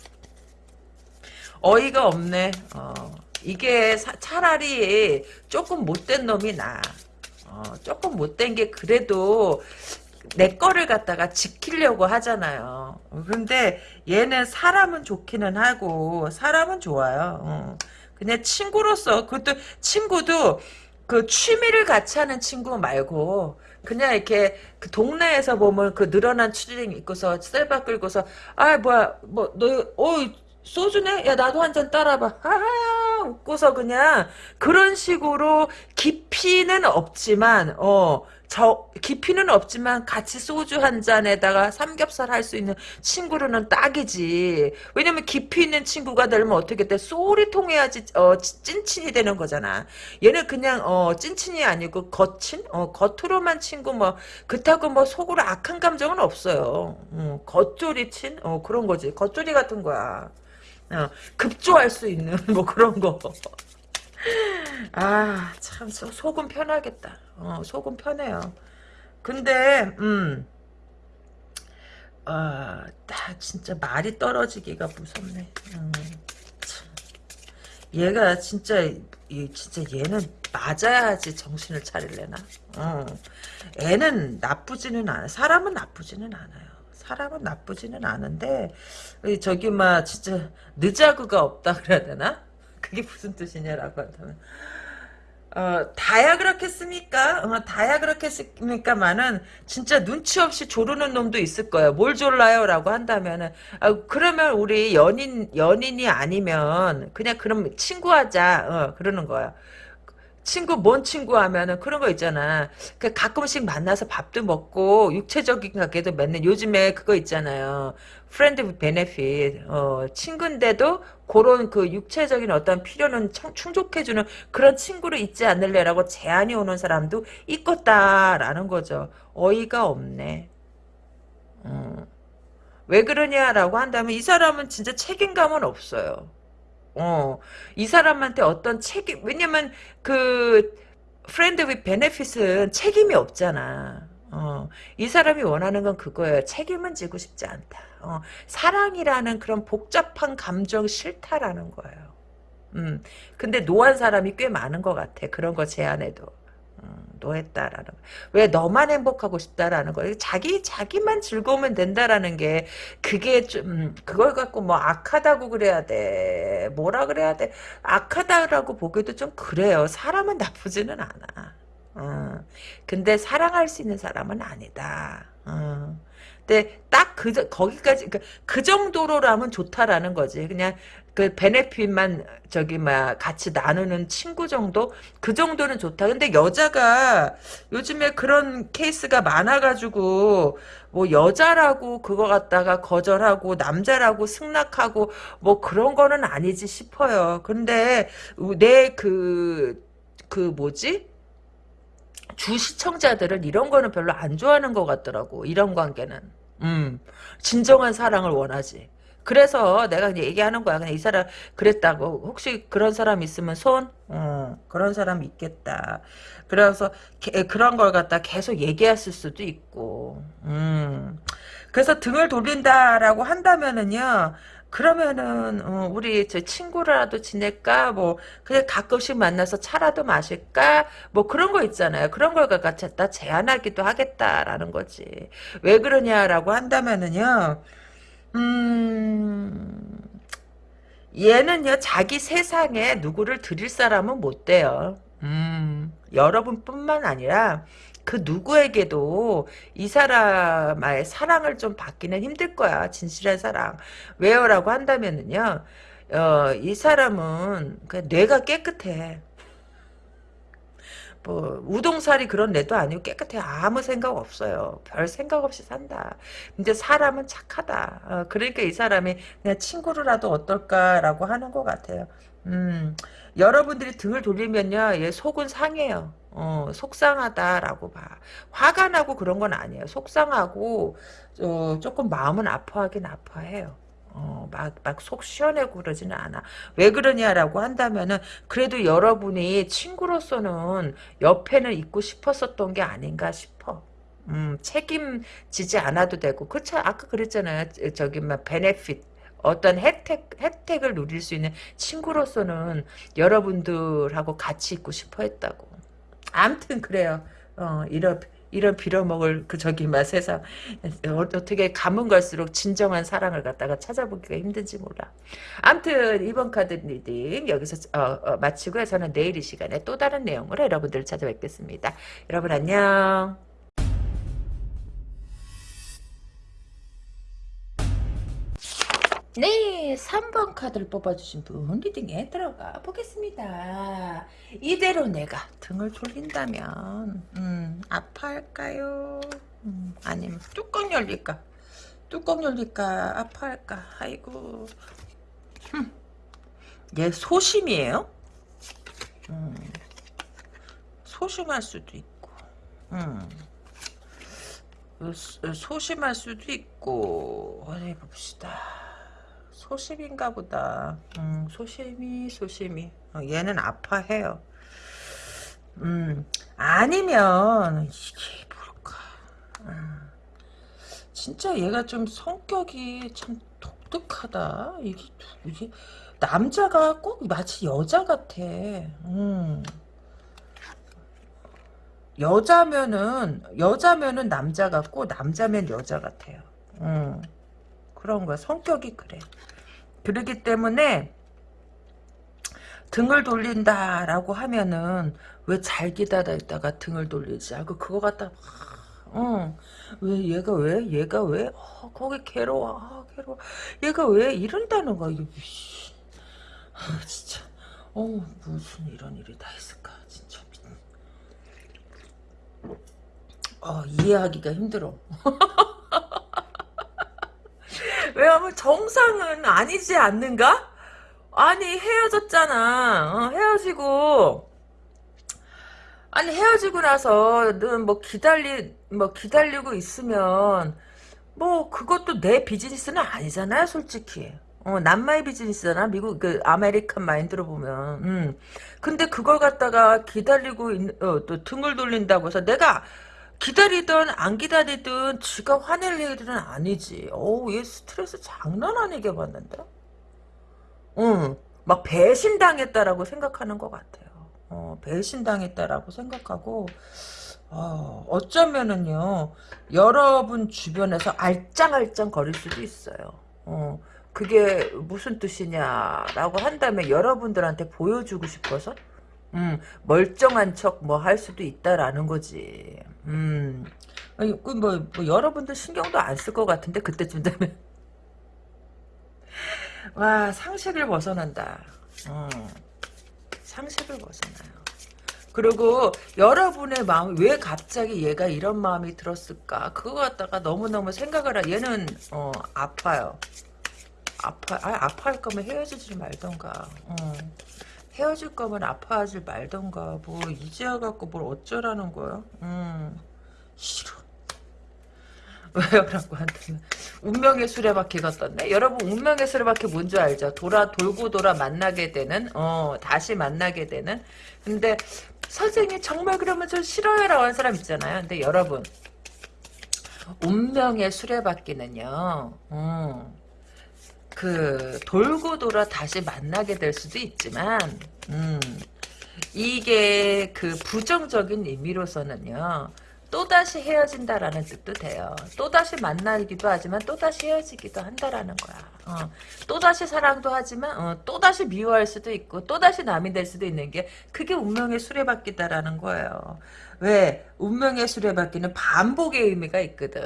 어이가 없네. 어, 이게 사, 차라리 조금 못된 놈이 나. 어, 조금 못된 게 그래도 내 거를 갖다가 지키려고 하잖아요. 근데 얘는 사람은 좋기는 하고 사람은 좋아요. 어. 그냥 친구로서 그것도 친구도 그 취미를 같이 하는 친구 말고 그냥 이렇게 그 동네에서 보면 그 늘어난 추리닝 입고서 셀바 끌고서 아 뭐야 뭐 너어 소주네? 야 나도 한 잔 따라봐. 하하 웃고서 그냥 그런 식으로 깊이는 없지만 어 저 깊이는 없지만 같이 소주 한 잔에다가 삼겹살 할 수 있는 친구로는 딱이지. 왜냐면 깊이 있는 친구가 되면 어떻게 돼? 소리 통해야지 어, 찐친이 되는 거잖아. 얘는 그냥 어, 찐친이 아니고 겉친? 어, 겉으로만 친구 뭐 그렇다고 뭐 속으로 악한 감정은 없어요. 어, 겉조리 친? 어, 그런 거지. 겉조리 같은 거야. 어, 급조할 수 있는 뭐 그런 거. 아, 참, 속은 편하겠다. 어, 속은 편해요. 근데, 음, 아, 나 진짜 말이 떨어지기가 무섭네. 음, 얘가 진짜, 이, 진짜 얘는 맞아야지 정신을 차릴래나? 어. 애는 나쁘지는 않아. 사람은 나쁘지는 않아요. 사람은 나쁘지는 않은데, 저기, 막, 진짜, 늦자구가 없다 그래야 되나? 그게 무슨 뜻이냐라고 한다면 어, 다야 그렇겠습니까? 어, 다야 그렇겠습니까만은 진짜 눈치 없이 조르는 놈도 있을 거예요. 뭘 졸라요? 라고 한다면은 아, 그러면 우리 연인 연인이 아니면 그냥 그럼 친구하자 어, 그러는 거야. 친구 뭔 친구 하면은 그런 거 있잖아. 그 가끔씩 만나서 밥도 먹고 육체적인 관계도 맺는 요즘에 그거 있잖아요. friend benefit 어, 친구인데도 그런 그 육체적인 어떤 필요는 청- 충족해주는 그런 친구로 있지 않을래라고 제안이 오는 사람도 있겠다라는 거죠. 어이가 없네. 음. 왜 그러냐라고 한다면 이 사람은 진짜 책임감은 없어요. 어, 이 사람한테 어떤 책임, 왜냐면 그 friend with benefit은 책임이 없잖아. 어, 이 사람이 원하는 건 그거예요. 책임은 지고 싶지 않다. 어, 사랑이라는 그런 복잡한 감정 싫다라는 거예요. 음, 근데 노한 사람이 꽤 많은 것 같아. 그런 거 제안해도. 음, 노했다라는 거. 왜 너만 행복하고 싶다라는 거. 자기 자기만 즐거우면 된다라는 게 그게 좀 음, 그걸 갖고 뭐 악하다고 그래야 돼. 뭐라 그래야 돼. 악하다라고 보기도 좀 그래요. 사람은 나쁘지는 않아. 어. 근데 사랑할 수 있는 사람은 아니다. 어. 근데 딱 그 거기까지 그, 그 정도로라면 좋다라는 거지. 그냥 그 베네핏만 저기 막 같이 나누는 친구 정도 그 정도는 좋다. 근데 여자가 요즘에 그런 케이스가 많아가지고 뭐 여자라고 그거 갖다가 거절하고 남자라고 승낙하고 뭐 그런 거는 아니지 싶어요. 근데 내그그 뭐지? 주 시청자들은 이런 거는 별로 안 좋아하는 것 같더라고. 이런 관계는. 음, 진정한 사랑을 원하지. 그래서 내가 그냥 얘기하는 거야. 그냥 이 사람 그랬다고. 혹시 그런 사람 있으면 손? 어, 그런 사람 있겠다. 그래서 게, 그런 걸 갖다 계속 얘기했을 수도 있고. 음. 그래서 등을 돌린다라고 한다면은요. 그러면은 어, 우리 저 친구라도 지낼까? 뭐 그냥 가끔씩 만나서 차라도 마실까? 뭐 그런 거 있잖아요. 그런 걸 갖다 제안하기도 하겠다라는 거지. 왜 그러냐라고 한다면은요 음 얘는요 자기 세상에 누구를 드릴 사람은 못 돼요. 음 여러분뿐만 아니라 그 누구에게도 이 사람의 사랑을 좀 받기는 힘들 거야. 진실한 사랑. 왜요라고 한다면은요. 어, 이 사람은 그 뇌가 깨끗해. 뭐 우동살이 그런 뇌도 아니고 깨끗해 아무 생각 없어요 별 생각 없이 산다 근데 사람은 착하다 어, 그러니까 이 사람이 그냥 친구로라도 어떨까라고 하는 것 같아요 음 여러분들이 등을 돌리면요 얘 속은 상해요 어, 속상하다라고 봐. 화가 나고 그런 건 아니에요. 속상하고 어, 조금 마음은 아파하긴 아파해요. 어, 막, 막 속 시원하고 그러지는 않아. 왜 그러냐라고 한다면은, 그래도 여러분이 친구로서는 옆에는 있고 싶었었던 게 아닌가 싶어. 음, 책임지지 않아도 되고. 그렇죠. 아까 그랬잖아요. 저기, 막, 베네핏. 어떤 혜택, 혜택을 누릴 수 있는 친구로서는 여러분들하고 같이 있고 싶어 했다고. 암튼 그래요. 어, 이런 이런 빌어먹을 그 저기 막 세상 어, 어떻게 가면 갈수록 진정한 사랑을 갖다가 찾아보기가 힘든지 몰라. 암튼 이번 카드 reading 여기서 어, 어, 마치고요. 저는 내일 이 시간에 또 다른 내용으로 여러분들을 찾아뵙겠습니다. 여러분 안녕. 네, 3번 카드를 뽑아주신 분 reading에 들어가 보겠습니다. 이대로 내가 등을 돌린다면 음, 아파할까요? 음, 아니면 뚜껑 열릴까? 뚜껑 열릴까? 아파할까? 아이고 음, 얘 소심이에요? 음, 소심할 수도 있고 음, 소심할 수도 있고 어디 봅시다. 소심인가 보다. 음, 소심이, 소심이. 어, 얘는 아파해요. 음, 아니면, 이게 뭘까. 음, 진짜 얘가 좀 성격이 참 독특하다. 이게 누구지? 남자가 꼭 마치 여자 같아. 음. 여자면은, 여자면은 남자 같고, 남자면 여자 같아요. 음. 그런 거야. 성격이 그래. 그러기 때문에 등을 돌린다라고 하면은 왜 잘 기다려 있다가 등을 돌리지? 아, 그 그거 갖다 어, 왜 얘가 왜? 얘가 왜? 어, 거기 괴로워. 아, 괴로워. 얘가 왜 이런다는 거야? 이게 아, 진짜. 어 무슨 이런 일이 다 있을까? 진짜 어 이해하기가 힘들어 왜냐면 정상은 아니지 않는가? 아니 헤어졌잖아 어, 헤어지고 아니 헤어지고 나서는 뭐 기다리 뭐 기다리고 있으면 뭐 그것도 내 비즈니스는 아니잖아요 솔직히 어, 남의 비즈니스잖아. 미국 그 American mind로 보면. 음. 근데 그걸 갖다가 기다리고 있, 어, 또 등을 돌린다고 해서 내가 기다리든 안 기다리든 지가 화낼 일은 아니지. 어우, 얘 스트레스 장난 아니게 받는다. 응. 막 배신당했다라고 생각하는 것 같아요. 어, 배신당했다라고 생각하고 어, 어쩌면은요 여러분 주변에서 알짱알짱 거릴 수도 있어요. 어, 그게 무슨 뜻이냐라고 한다면 여러분들한테 보여주고 싶어서 음, 멀쩡한 척 뭐 할 수도 있다라는 거지. 음. 그 뭐, 뭐 여러분들 신경도 안 쓸 것 같은데 그때쯤 되면 와 상식을 벗어난다. 어. 상식을 벗어나요. 그리고 여러분의 마음 왜 갑자기 얘가 이런 마음이 들었을까 그거 갖다가 너무너무 생각을 하 얘는 어, 아파요. 아파, 아, 아파할 거면 헤어지지 말던가. 어. 헤어질 거면 아파하지 말던가. 뭐, 이제 와갖고 뭘 어쩌라는 거야? 음, 싫어. 왜요라고 한다면 운명의 수레바퀴가 떴네. 여러분 운명의 수레바퀴 뭔지 알죠? 돌아 돌고 돌아 만나게 되는 어 다시 만나게 되는. 근데 선생님 정말 그러면 저 싫어요라고 하는 사람 있잖아요. 근데 여러분 운명의 수레바퀴는요. 음, 그 돌고 돌아 다시 만나게 될 수도 있지만 음, 이게 그 부정적인 의미로서는요. 또다시 헤어진다라는 뜻도 돼요. 또다시 만나기도 하지만 또다시 헤어지기도 한다라는 거야. 어, 또다시 사랑도 하지만 어, 또다시 미워할 수도 있고 또다시 남이 될 수도 있는 게 그게 운명의 수레바퀴다라는 거예요. 왜? 운명의 수레바퀴는 반복의 의미가 있거든.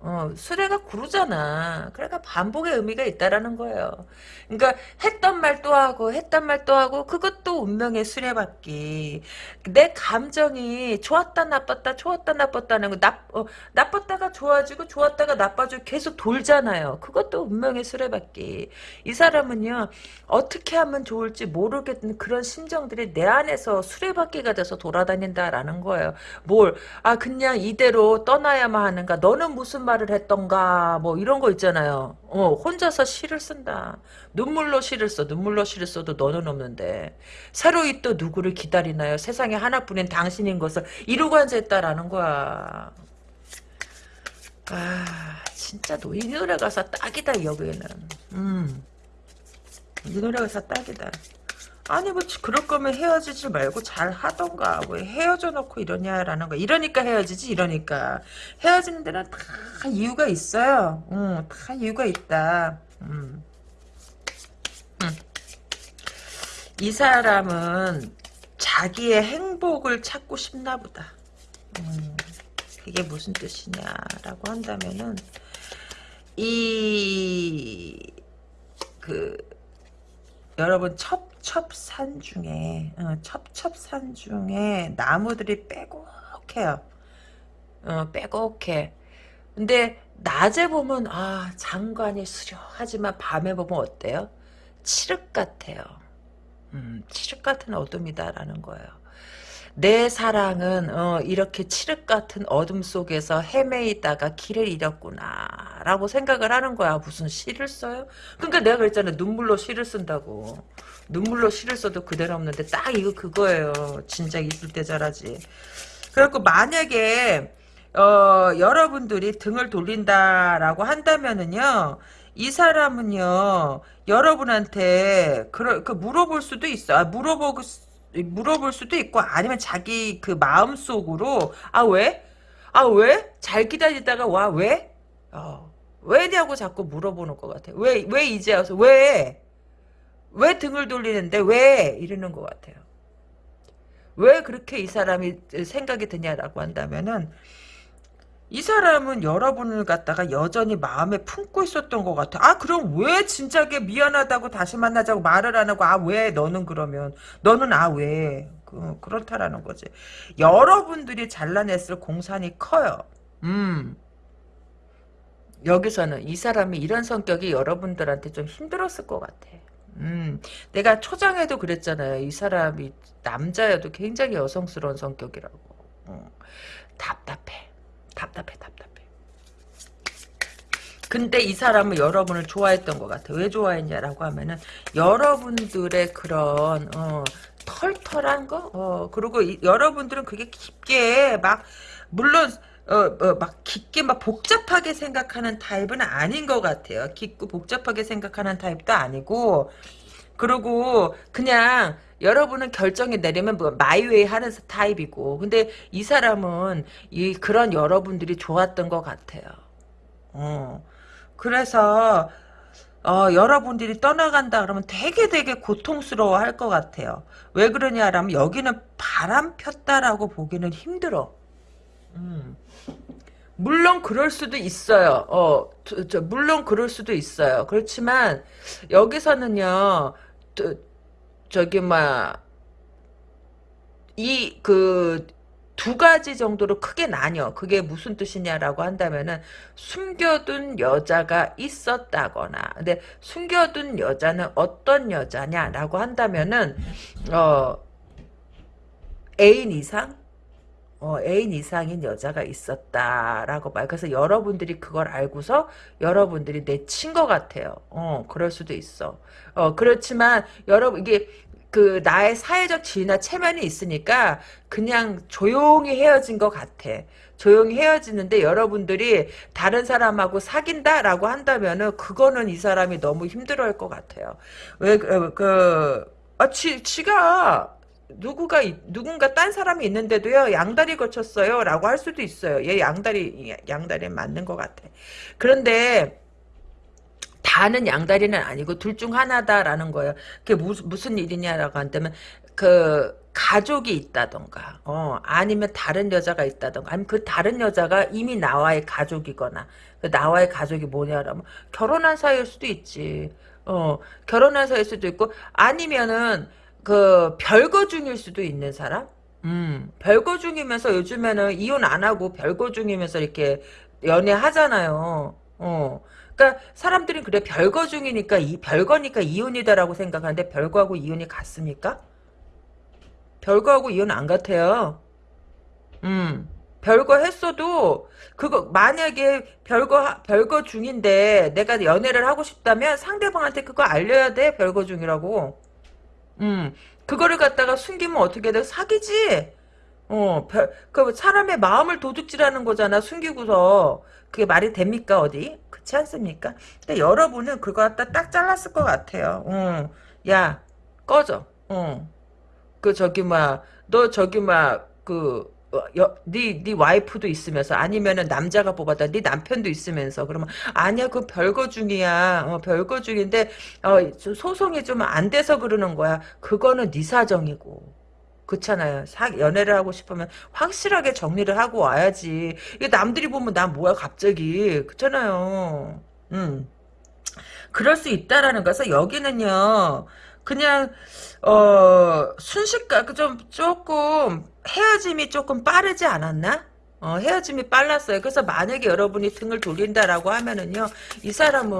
어, 수레가 구르잖아. 그러니까 반복의 의미가 있다라는 거예요. 그러니까 했던 말 또 하고 했던 말 또 하고 그것도 운명의 수레바퀴. 내 감정이 좋았다 나빴다 좋았다 나빴다는 거 나, 어, 나빴다가 좋아지고 좋았다가 나빠지고 계속 돌잖아요. 그것도 운명의 수레바퀴. 이 사람은요. 어떻게 하면 좋을지 모르겠는 그런 심정들이 내 안에서 수레바퀴가 돼서 돌아다닌다라는 거예요. 뭘, 아, 그냥 이대로 떠나야만 하는가? 너는 무슨 말을 했던가? 뭐, 이런 거 있잖아요. 어, 혼자서 시를 쓴다. 눈물로 시를 써. 눈물로 시를 써도 너는 없는데. 새로이 또 누구를 기다리나요? 세상에 하나뿐인 당신인 것을 이루고 앉아있다라는 거야. 아, 진짜 너, 이 노래 가사 딱이다, 여기는. 음. 이 노래 가사 딱이다. 아니 뭐 그럴 거면 헤어지지 말고 잘 하던가 왜 헤어져 놓고 이러냐라는 거 이러니까 헤어지지 이러니까 헤어지는 데는 다 이유가 있어요 응, 다 이유가 있다 음. 음. 이 사람은 자기의 행복을 찾고 싶나 보다 음. 그게 무슨 뜻이냐라고 한다면은 이그 여러분 첩 첩산 중에 어, 첩첩산 중에 나무들이 빼곡해요. 어, 빼곡해. 근데 낮에 보면 아 장관이 수려하지만 밤에 보면 어때요? 칠흑 같아요. 음, 칠흑 같은 어둠이다라는 거예요. 내 사랑은 어, 이렇게 칠흑 같은 어둠 속에서 헤매이다가 길을 잃었구나 라고 생각을 하는 거야. 무슨 시를 써요? 그러니까 내가 그랬잖아. 눈물로 시를 쓴다고. 눈물로 시를 써도 그대로 없는데 딱 이거 그거예요. 진짜 있을 때 잘하지. 그래갖고 만약에 어, 여러분들이 등을 돌린다라고 한다면은요 이 사람은요 여러분한테 그, 그 물어볼 수도 있어. 아, 물어보고 물어볼 수도 있고 아니면 자기 그 마음속으로 아 왜? 아 왜? 잘 기다리다가 와 왜? 어, 왜냐고 자꾸 물어보는 것 같아요. 왜, 왜 이제 와서 왜? 왜 등을 돌리는데 왜? 이러는 것 같아요. 왜 그렇게 이 사람이 생각이 드냐라고 한다면은 이 사람은 여러분을 갖다가 여전히 마음에 품고 있었던 것 같아. 아 그럼 왜 진작에 미안하다고 다시 만나자고 말을 안 하고 아 왜 너는 그러면 너는 아 왜? 그, 그렇다라는 거지. 여러분들이 잘라냈을 공산이 커요. 음. 여기서는 이 사람이 이런 성격이 여러분들한테 좀 힘들었을 것 같아. 음, 내가 초장에도 그랬잖아요. 이 사람이 남자여도 굉장히 여성스러운 성격이라고. 어, 답답해. 답답해, 답답해. 근데 이 사람은 여러분을 좋아했던 것 같아. 왜 좋아했냐라고 하면은 여러분들의 그런 어, 털털한 거, 어, 그리고 이, 여러분들은 그게 깊게 막 물론 어, 어, 막 깊게 막 복잡하게 생각하는 타입은 아닌 것 같아요. 깊고 복잡하게 생각하는 타입도 아니고 그리고 그냥 여러분은 결정이 내리면 뭐 마이웨이 하는 타입이고 근데 이 사람은 이 그런 여러분들이 좋았던 것 같아요. 어. 그래서 어, 여러분들이 떠나간다 그러면 되게 되게 고통스러워 할 것 같아요. 왜 그러냐라면 여기는 바람 폈다라고 보기는 힘들어. 음. 물론 그럴 수도 있어요. 어, 저, 저, 물론 그럴 수도 있어요. 그렇지만 여기서는요. 저, 저기 막이그 두 가지 정도로 크게 나뉘어. 그게 무슨 뜻이냐라고 한다면은 숨겨둔 여자가 있었다거나. 근데 숨겨둔 여자는 어떤 여자냐라고 한다면은 어 애인 이상 어, 애인 이상인 여자가 있었다라고 말. 그래서 여러분들이 그걸 알고서 여러분들이 내친 것 같아요. 어, 그럴 수도 있어. 어, 그렇지만 여러분 이게 그 나의 사회적 지위나 체면이 있으니까 그냥 조용히 헤어진 것 같아. 조용히 헤어지는데 여러분들이 다른 사람하고 사귄다라고 한다면은 그거는 이 사람이 너무 힘들어할 것 같아요. 왜 그 아, 지, 지가 누구가 누군가 딴 사람이 있는데도요 양다리 거쳤어요 라고 할 수도 있어요. 얘 양다리 양다리 맞는 것 같아. 그런데 다는 양다리는 아니고 둘 중 하나다라는 거예요. 그게 무슨 무슨 일이냐라고 한다면 그 가족이 있다던가 어 아니면 다른 여자가 있다던가 아니면 그 다른 여자가 이미 나와의 가족이거나 그 나와의 가족이 뭐냐라면 결혼한 사이일 수도 있지. 어 결혼한 사이일 수도 있고 아니면은 그 별거 중일 수도 있는 사람? 음, 별거 중이면서 요즘에는 이혼 안 하고 별거 중이면서 이렇게 연애하잖아요. 어. 그러니까 사람들이 그래 별거 중이니까 이 별거니까 이혼이다라고 생각하는데 별거하고 이혼이 같습니까? 별거하고 이혼 안 같아요. 음. 별거 했어도 그거 만약에 별거 별거 중인데 내가 연애를 하고 싶다면 상대방한테 그거 알려야 돼 별거 중이라고 음, 그거를 갖다가 숨기면 어떻게 돼? 사기지? 어, 별, 그 사람의 마음을 도둑질하는 거잖아, 숨기고서. 그게 말이 됩니까, 어디? 그렇지 않습니까? 근데 여러분은 그거 갖다 딱 잘랐을 것 같아요. 어, 야, 꺼져. 어. 그, 저기, 막, 너 저기, 막, 그, 어, 여, 네, 네 와이프도 있으면서 아니면은 남자가 뽑았다. 네 남편도 있으면서 그러면 아니야 그 별거 중이야. 어, 별거 중인데 어, 소송이 좀 안 돼서 그러는 거야. 그거는 네 사정이고. 그렇잖아요. 사, 연애를 하고 싶으면 확실하게 정리를 하고 와야지. 이게 남들이 보면 난 뭐야 갑자기. 그렇잖아요. 음. 그럴 수 있다라는 거서 여기는요 그냥 어 순식간 그좀 조금 헤어짐이 조금 빠르지 않았나? 어, 헤어짐이 빨랐어요. 그래서 만약에 여러분이 등을 돌린다라고 하면은요, 이 사람은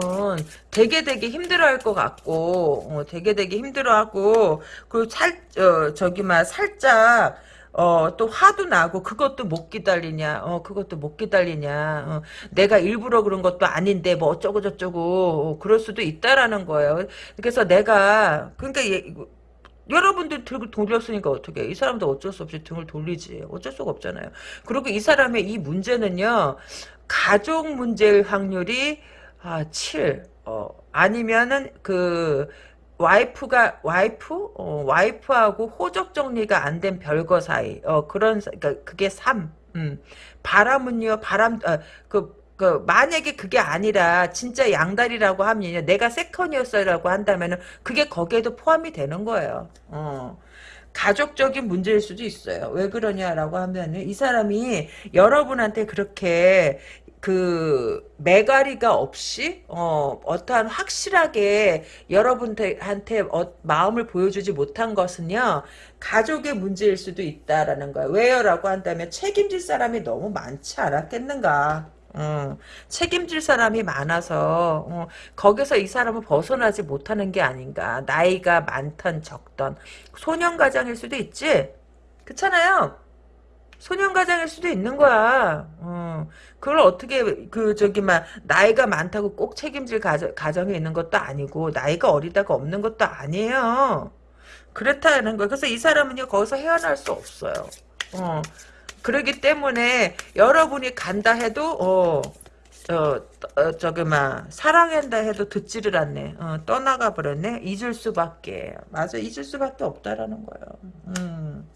되게 되게 힘들어할 것 같고, 어, 되게 되게 힘들어하고, 그리고 살, 어, 저기, 막, 살짝, 어, 또 화도 나고, 그것도 못 기다리냐, 어, 그것도 못 기다리냐, 어, 내가 일부러 그런 것도 아닌데, 뭐 어쩌고 저쩌고, 어, 그럴 수도 있다라는 거예요. 그래서 내가, 그러니까, 얘, 여러분들 등을 돌렸으니까 어떻게 이 사람도 어쩔 수 없이 등을 돌리지. 어쩔 수가 없잖아요. 그리고 이 사람의 이 문제는요 가족 문제일 확률이 아, 7 어, 아니면은 그 와이프가 와이프 어, 와이프하고 호적 정리가 안 된 별거 사이 어 그런 그러니까 그게 3 음. 바람은요 바람 어, 그 그 만약에 그게 아니라 진짜 양다리라고 하면 내가 세컨이었어라고 한다면은 그게 거기에도 포함이 되는 거예요. 어. 가족적인 문제일 수도 있어요. 왜 그러냐라고 하면 이 사람이 여러분한테 그렇게 그 매가리가 없이 어 어떠한 확실하게 여러분한테 어, 마음을 보여주지 못한 것은요 가족의 문제일 수도 있다라는 거예요. 왜요라고 한다면 책임질 사람이 너무 많지 않았겠는가? 어, 책임질 사람이 많아서 어, 거기서 이 사람은 벗어나지 못하는 게 아닌가. 나이가 많던 적던 소년가장일 수도 있지. 그렇잖아요. 소년가장일 수도 있는 거야. 어, 그걸 어떻게 그 저기 막 나이가 많다고 꼭 책임질 가정, 가정에 있는 것도 아니고 나이가 어리다가 없는 것도 아니에요. 그렇다는 거야. 그래서 이 사람은요 거기서 헤어날 수 없어요. 어, 그러기 때문에 여러분이 간다 해도 어, 저, 어, 저기, 막, 사랑한다 해도 듣지를 않네. 어, 떠나가 버렸네. 잊을 수밖에. 맞아, 잊을 수밖에 없다라는 거예요. 음.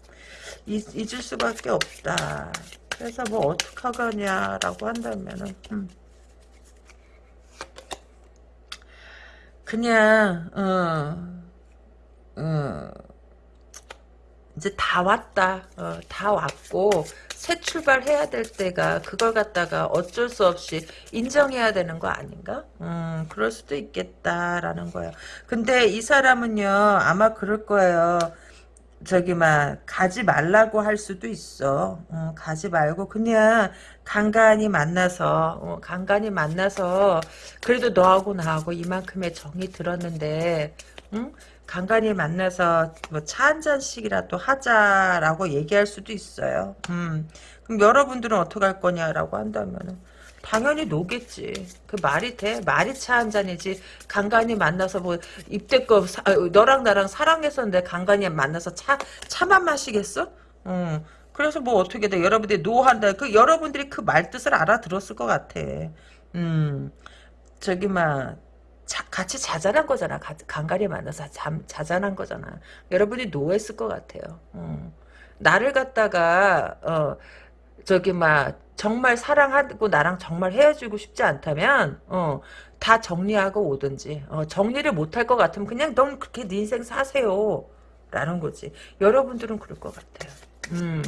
잊, 잊을 수밖에 없다. 그래서 뭐 어떡하겠냐라고 한다면은 음. 그냥 어, 어, 이제 다 왔다. 어, 다 왔고 새 출발해야 될 때가 그걸 갖다가 어쩔 수 없이 인정해야 되는 거 아닌가? 음, 그럴 수도 있겠다라는 거예요. 근데 이 사람은요 아마 그럴 거예요. 저기 막 가지 말라고 할 수도 있어. 어, 가지 말고 그냥 간간히 만나서 어, 간간히 만나서 그래도 너하고 나하고 이만큼의 정이 들었는데 응? 간간히 만나서 뭐 차 한 잔씩이라도 하자라고 얘기할 수도 있어요. 음. 그럼 여러분들은 어떻게 할 거냐라고 한다면은 당연히 노겠지. 그 말이 돼? 말이 차 한 잔이지. 간간히 만나서 뭐 입대껏 사- 아, 너랑 나랑 사랑했었는데 간간히 만나서 차 차만 마시겠어? 음. 그래서 뭐 어떻게 돼? 여러분들이 노한다. 그 여러분들이 그 말 뜻을 알아들었을 것 같아. 음. 저기 막 자, 같이 자잘한 거잖아. 가, 간간히 만나서 잠, 자잘한 거잖아. 여러분이 노했을 것 같아요. 음. 나를 갖다가 어 저기 막 정말 사랑하고 나랑 정말 헤어지고 싶지 않다면 어, 다 정리하고 오든지 어, 정리를 못할 것 같으면 그냥 넌 그렇게 네 인생 사세요 라는 거지 여러분들은 그럴 것 같아요 음,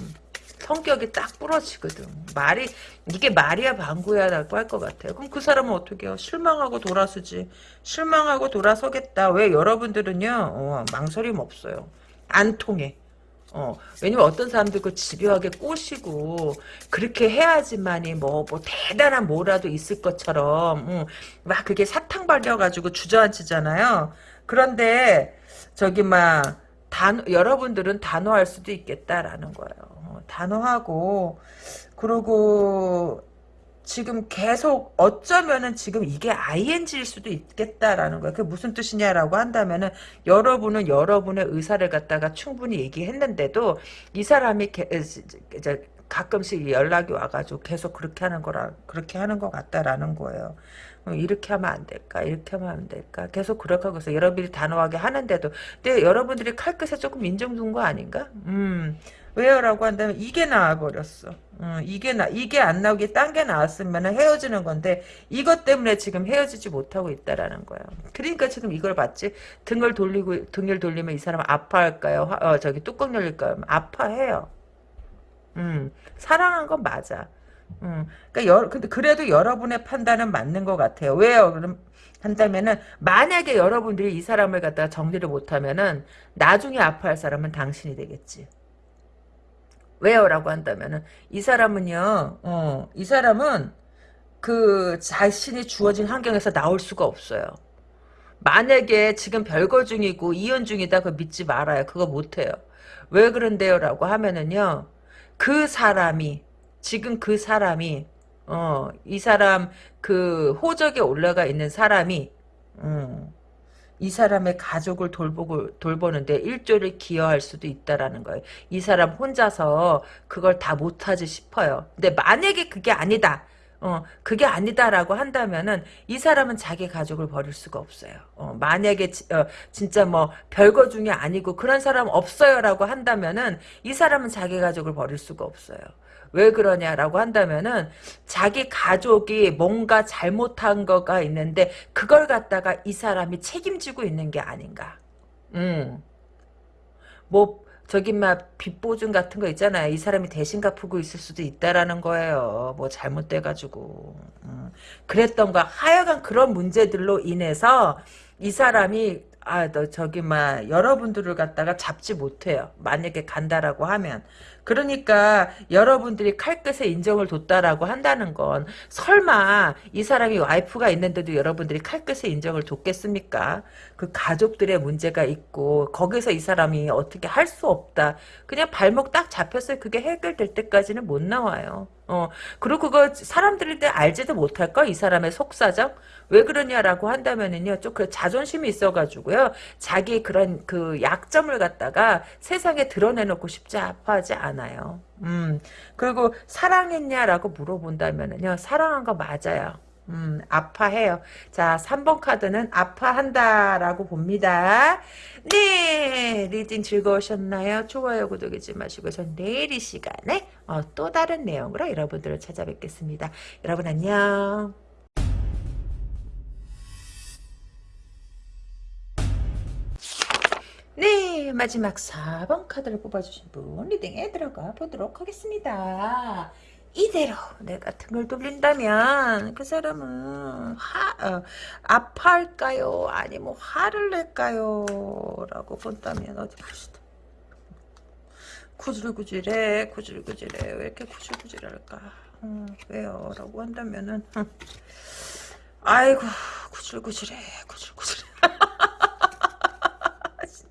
성격이 딱 부러지거든. 말이 이게 말이야 방구야라고 할 것 같아요. 그럼 그 사람은 어떻게 해요? 실망하고 돌아서지. 실망하고 돌아서겠다. 왜 여러분들은요? 어, 망설임 없어요. 안 통해. 어, 왜냐면 어떤 사람들 그 집요하게 꼬시고, 그렇게 해야지만이 뭐, 뭐, 대단한 뭐라도 있을 것처럼, 응, 막 그게 사탕 발려가지고 주저앉히잖아요. 그런데, 저기 막, 단, 여러분들은 단호할 수도 있겠다라는 거예요. 어, 단호하고, 그러고, 지금 계속 어쩌면은 지금 이게 ING일 수도 있겠다라는 거야. 그게 무슨 뜻이냐라고 한다면은 여러분은 여러분의 의사를 갖다가 충분히 얘기했는데도 이 사람이 게, 이제 가끔씩 연락이 와가지고 계속 그렇게 하는 거라 그렇게 하는 것 같다라는 거예요. 어, 이렇게 하면 안 될까? 이렇게 하면 안 될까? 계속 그렇게 하고 있어. 여러분이 단호하게 하는데도 근데 여러분들이 칼끝에 조금 인정 둔 거 아닌가? 음. 왜요라고 한다면 이게 나와버렸어. 어, 이게 나 이게 안 나오게 딴 게 나왔으면 헤어지는 건데 이것 때문에 지금 헤어지지 못하고 있다라는 거야. 그러니까 지금 이걸 봤지. 등을 돌리고 등을 돌리면 이 사람 아파할까요? 화, 어, 저기 뚜껑 열릴까요? 아파해요. 음, 사랑한 건 맞아. 음, 그러니까 여, 근데 그래도 여러분의 판단은 맞는 것 같아요. 왜요? 그럼 한다면은 만약에 여러분들이 이 사람을 갖다가 정리를 못하면은 나중에 아파할 사람은 당신이 되겠지. 왜요? 라고 한다면은 이 사람은요. 어, 이 사람은 그 자신이 주어진 환경에서 나올 수가 없어요. 만약에 지금 별거 중이고 이혼 중이다 그 믿지 말아요. 그거 못해요. 왜 그런데요? 라고 하면은요. 그 사람이 지금 그 사람이 어, 이 사람 그 호적에 올라가 있는 사람이 음, 이 사람의 가족을 돌보고 돌보는데 일조를 기여할 수도 있다라는 거예요. 이 사람 혼자서 그걸 다 못하지 싶어요. 근데 만약에 그게 아니다. 어, 그게 아니다라고 한다면은 이 사람은 자기 가족을 버릴 수가 없어요. 어, 만약에 지, 어, 진짜 뭐 별거 중에 아니고 그런 사람 없어요라고 한다면은 이 사람은 자기 가족을 버릴 수가 없어요. 왜 그러냐라고 한다면은 자기 가족이 뭔가 잘못한 거가 있는데 그걸 갖다가 이 사람이 책임지고 있는 게 아닌가. 음. 뭐 저기 막 빚보증 같은 거 있잖아요. 이 사람이 대신 갚고 있을 수도 있다라는 거예요. 뭐 잘못돼가지고. 음. 그랬던 거 하여간 그런 문제들로 인해서 이 사람이 아, 너 저기 막 여러분들을 갖다가 잡지 못해요. 만약에 간다라고 하면. 그러니까 여러분들이 칼끝에 인정을 뒀다라고 한다는 건 설마 이 사람이 와이프가 있는데도 여러분들이 칼끝에 인정을 뒀겠습니까? 그 가족들의 문제가 있고 거기서 이 사람이 어떻게 할 수 없다. 그냥 발목 딱 잡혔어요. 그게 해결될 때까지는 못 나와요. 어, 그리고 그거 사람들이 알지도 못할까? 이 사람의 속사정? 왜 그러냐라고 한다면은요, 좀 그 자존심이 있어가지고요, 자기 그런 그 약점을 갖다가 세상에 드러내놓고 싶지 아파하지 않아 요. 음, 그리고 사랑했냐라고 물어본다면은요, 사랑한 거 맞아요. 음, 아파해요. 자, 3번 카드는 아파한다라고 봅니다. 네, reading 즐거우셨나요? 좋아요, 구독 잊지 마시고 전 내일 이 시간에 어, 또 다른 내용으로 여러분들을 찾아뵙겠습니다. 여러분 안녕. 네, 마지막 4번 카드를 뽑아주신 분 리딩에 들어가 보도록 하겠습니다. 이대로 내가 등을 돌린다면 그 사람은 화, 어, 아파할까요? 아니면 화를 낼까요? 라고 본다면 어디 봅시다. 구질구질해 구질구질해 왜 이렇게 구질구질할까 음, 왜요? 라고 한다면은 음. 아이고 구질구질해 구질구질해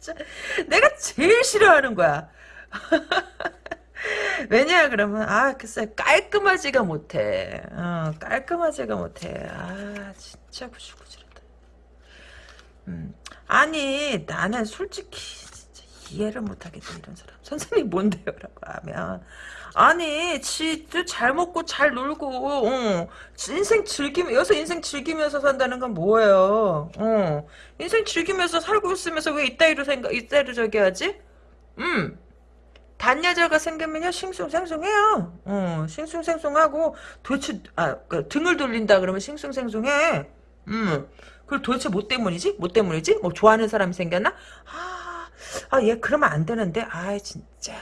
진짜 내가 제일 싫어하는 거야. 왜냐 그러면 아 글쎄 깔끔하지가 못해. 어, 깔끔하지가 못해. 아 진짜 구질구질하다. 음, 아니 나는 솔직히 이해를 못하겠다 이런 사람 선생님 뭔데요 라고 하면 아니 지도 잘 먹고 잘 놀고 어, 인생 즐기면 여기서 인생 즐기면서 산다는 건 뭐예요 어, 인생 즐기면서 살고 있으면서 왜 이따위로 생각 이따위로 저기 하지 음 단 여자가 생기면요 싱숭생숭해요. 어, 싱숭생숭하고 도대체 아 그, 등을 돌린다 그러면 싱숭생숭해. 음. 그리고 도대체 뭐 때문이지? 뭐 때문이지? 뭐 좋아하는 사람이 생겼나? 아, 아, 얘 그러면 안 되는데. 아, 진짜.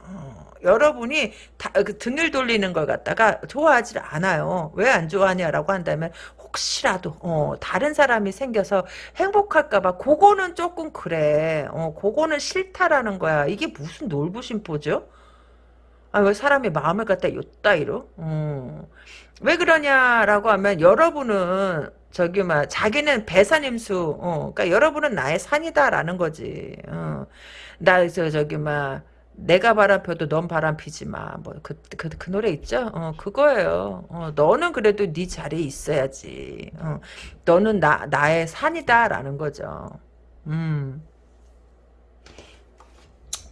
어. 여러분이 다, 그 등을 돌리는 걸 갖다가 좋아하지 않아요. 왜 안 좋아하냐라고 한다면 혹시라도 어, 다른 사람이 생겨서 행복할까봐 그거는 조금 그래. 어, 그거는 싫다라는 거야. 이게 무슨 놀부심보죠? 아, 왜 사람이 마음을 갖다 요따이로? 어. 왜 그러냐라고 하면 여러분은 저기 막 자기는 배산임수 어, 그러니까 여러분은 나의 산이다라는 거지. 어. 나저 저기 막 내가 바람 펴도 넌 바람 피지 마. 뭐, 그, 그, 그 노래 있죠? 어, 그거예요. 어, 너는 그래도 네 자리에 있어야지. 어, 너는 나, 나의 산이다. 라는 거죠. 음.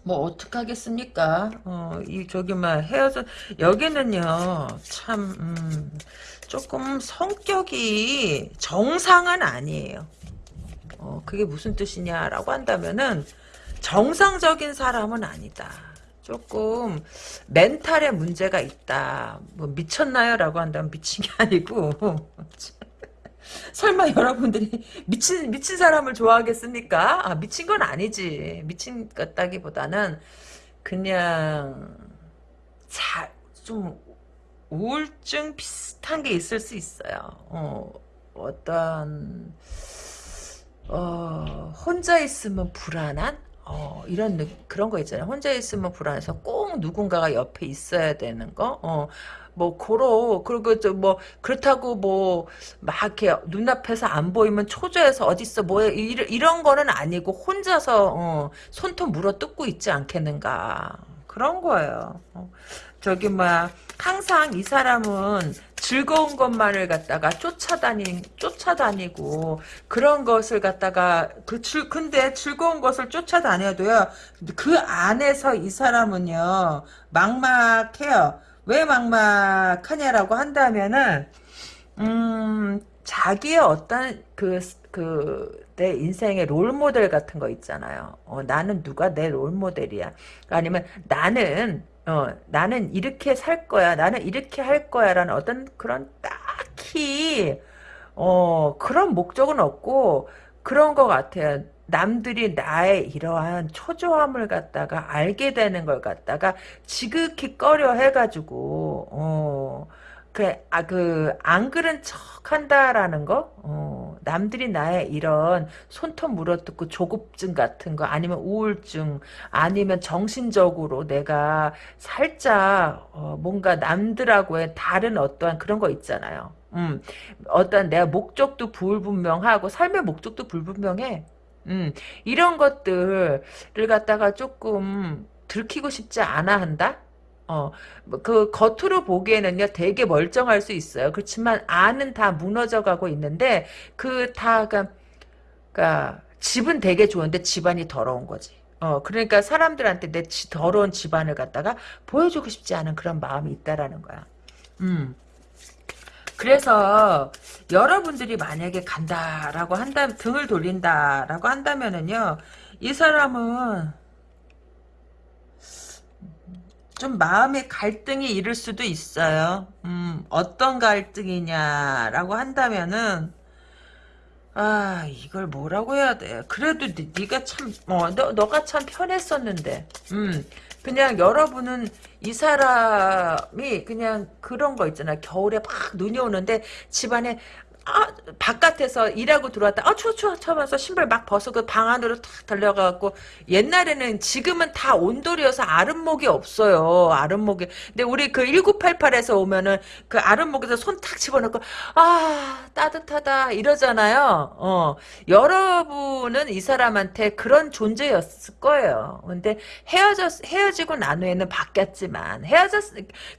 뭐, 어떡하겠습니까? 어, 이, 저기, 막, 헤어져, 여기는요, 참, 음, 조금 성격이 정상은 아니에요. 어, 그게 무슨 뜻이냐라고 한다면은, 정상적인 사람은 아니다. 조금 멘탈에 문제가 있다. 뭐 미쳤나요? 라고 한다면 미친 게 아니고 설마 여러분들이 미친 미친 사람을 좋아하겠습니까? 아, 미친 건 아니지. 미친 것다기보다는 그냥 자, 좀 우울증 비슷한 게 있을 수 있어요. 어, 어떤 어, 혼자 있으면 불안한 어, 이런 그런 거 있잖아요. 혼자 있으면 불안해서 꼭 누군가가 옆에 있어야 되는 거. 어, 뭐 고로 그리고 뭐 그렇다고 뭐 막 이렇게 눈앞에서 안 보이면 초조해서 어딨어 뭐 이런 거는 아니고 혼자서 어, 손톱 물어 뜯고 있지 않겠는가 그런 거예요. 어. 저기 막 항상 이 사람은 즐거운 것만을 갖다가 쫓아다니 쫓아다니고 그런 것을 갖다가 그 즐, 근데 즐거운 것을 쫓아다녀도요 그 안에서 이 사람은요 막막해요 왜 막막하냐라고 한다면은 음 자기의 어떤 그 그 내 인생의 롤 모델 같은 거 있잖아요. 어, 나는 누가 내 롤 모델이야. 아니면 나는 어, 나는 이렇게 살 거야. 나는 이렇게 할 거야. 라는 어떤 그런 딱히, 어, 그런 목적은 없고, 그런 것 같아요. 남들이 나의 이러한 초조함을 갖다가 알게 되는 걸 갖다가 지극히 꺼려 해가지고 어, 그, 아, 그, 안 그런 척 한다라는 거? 어, 남들이 나의 이런 손톱 물어뜯고 조급증 같은 거, 아니면 우울증, 아니면 정신적으로 내가 살짝, 어, 뭔가 남들하고의 다른 어떠한 그런 거 있잖아요. 음, 어떤 내가 목적도 불분명하고, 삶의 목적도 불분명해. 음, 이런 것들을 갖다가 조금 들키고 싶지 않아 한다? 어, 뭐그 겉으로 보기에는요 되게 멀쩡할 수 있어요. 그렇지만 안은 다 무너져 가고 있는데 그 다가 그러니까 집은 되게 좋은데 집안이 더러운 거지. 어, 그러니까 사람들한테 내 지- 더러운 집안을 갖다가 보여주고 싶지 않은 그런 마음이 있다라는 거야. 음. 그래서 여러분들이 만약에 간다라고 한다 등을 돌린다라고 한다면은요 이 사람은 좀 마음의 갈등이 이를 수도 있어요. 음, 어떤 갈등이냐라고 한다면은 아 이걸 뭐라고 해야 돼? 그래도 네, 네가 참, 어, 너 너가 참 편했었는데, 음, 그냥 여러분은 이 사람이 그냥 그런 거 있잖아. 겨울에 막 눈이 오는데 집안에 아, 바깥에서 일하고 들어왔다. 아, 추워, 추워, 추면서 신발 막 벗고 방 안으로 탁 달려가고, 옛날에는, 지금은 다 온돌이어서 아랫목이 없어요. 아랫목이. 근데 우리 그 1988에서 오면은, 그 아랫목에서 손 탁 집어넣고, 아, 따뜻하다, 이러잖아요. 어. 여러분은 이 사람한테 그런 존재였을 거예요. 근데 헤어졌, 헤어지고 난 후에는 바뀌었지만, 헤어졌,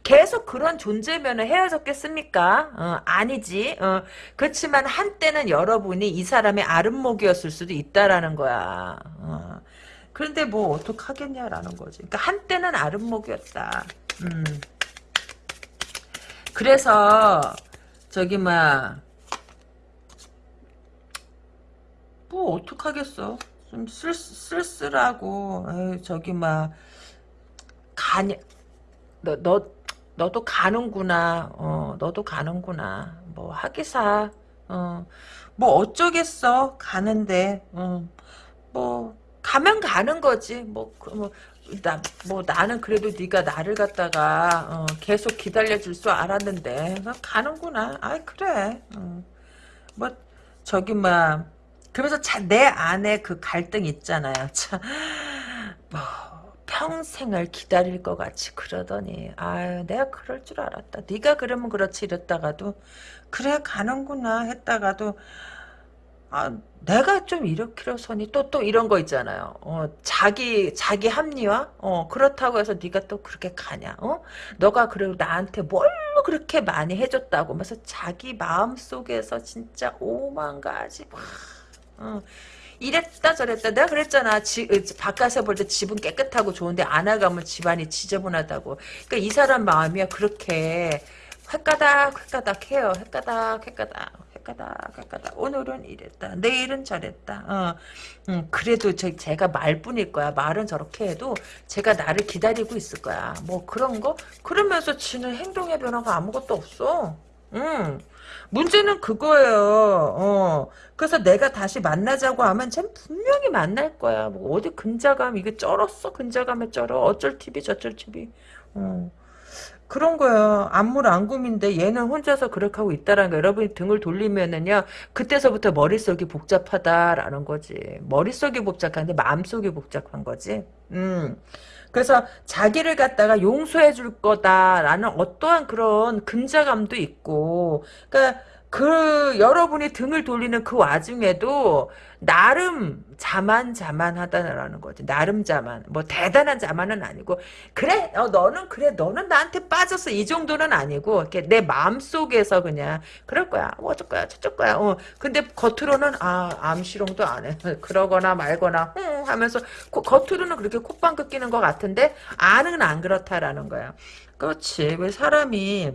계속 그런 존재면 헤어졌겠습니까? 어, 아니지. 어. 그렇지만 한때는 여러분이 이 사람의 아름목이었을 수도 있다라는 거야. 어. 그런데 뭐 어떡하겠냐라는 거지. 그러니까 한때는 아름목이었다. 음. 그래서 저기 막뭐 어떡하겠어. 좀 쓸, 쓸쓸하고 에이, 저기 막 가냐 너, 너, 너도 가는구나. 어, 너도 가는구나. 뭐, 하기사. 어, 뭐, 어쩌겠어. 가는데. 어, 뭐, 가면 가는 거지. 뭐, 그, 뭐, 나, 뭐, 나는 그래도 네가 나를 갖다가, 어, 계속 기다려줄 줄 알았는데. 어, 가는구나. 아이, 그래. 어, 뭐, 저기, 막, 그러면서 자, 내 안에 그 갈등 있잖아요. 참, 뭐, 평생을 기다릴 것 같이 그러더니 아유 내가 그럴 줄 알았다. 네가 그러면 그렇지 이랬다가도 그래 가는구나 했다가도 아 내가 좀 이렇게로서니? 또 또 이런 거 있잖아요. 어 자기 자기 합리화? 어 그렇다고 해서 네가 또 그렇게 가냐? 어? 너가 그리고 나한테 뭘 그렇게 많이 해줬다고? 하면서 자기 마음 속에서 진짜 오만 가지 막 어. 이랬다 저랬다. 내가 그랬잖아. 지, 바깥에서 볼 때 집은 깨끗하고 좋은데 안아가면 집안이 지저분하다고. 그러니까 이 사람 마음이야. 그렇게. 헷가닥 헷가닥 해요. 헷가닥 헷가닥 헷가닥 헷가닥. 오늘은 이랬다. 내일은 저랬다. 어, 음, 그래도 저, 제가 말뿐일 거야. 말은 저렇게 해도 제가 나를 기다리고 있을 거야. 뭐 그런 거? 그러면서 지는 행동의 변화가 아무것도 없어. 음. 문제는 그거예요. 어. 그래서 내가 다시 만나자고 하면 쟤 분명히 만날 거야. 뭐 어디 근자감 이게 쩔었어. 근자감에 쩔어. 어쩔 TV 저쩔 TV. 어. 그런 거예요. 안물안금인데 얘는 혼자서 그렇게 하고 있다라는 거. 여러분이 등을 돌리면은요. 그때서부터 머릿속이 복잡하다라는 거지. 머릿속이 복잡한데 마음속이 복잡한 거지. 음. 그래서 자기를 갖다가 용서해 줄 거다라는 어떠한 그런 근자감도 있고, 그러니까 그 여러분이 등을 돌리는 그 와중에도 나름 자만 자만하다라는 거지. 나름 자만. 뭐 대단한 자만은 아니고 그래 어, 너는 그래 너는 나한테 빠졌어 이 정도는 아니고 이렇게 내 마음 속에서 그냥 그럴 거야. 뭐 어쩔 거야 저쩔 거야. 어 근데 겉으로는 아 암시롱도 안 해. 그러거나 말거나 응 하면서 고, 겉으로는 그렇게 콧방귀 끼는 것 같은데 안은 안 그렇다라는 거야. 그렇지. 왜 사람이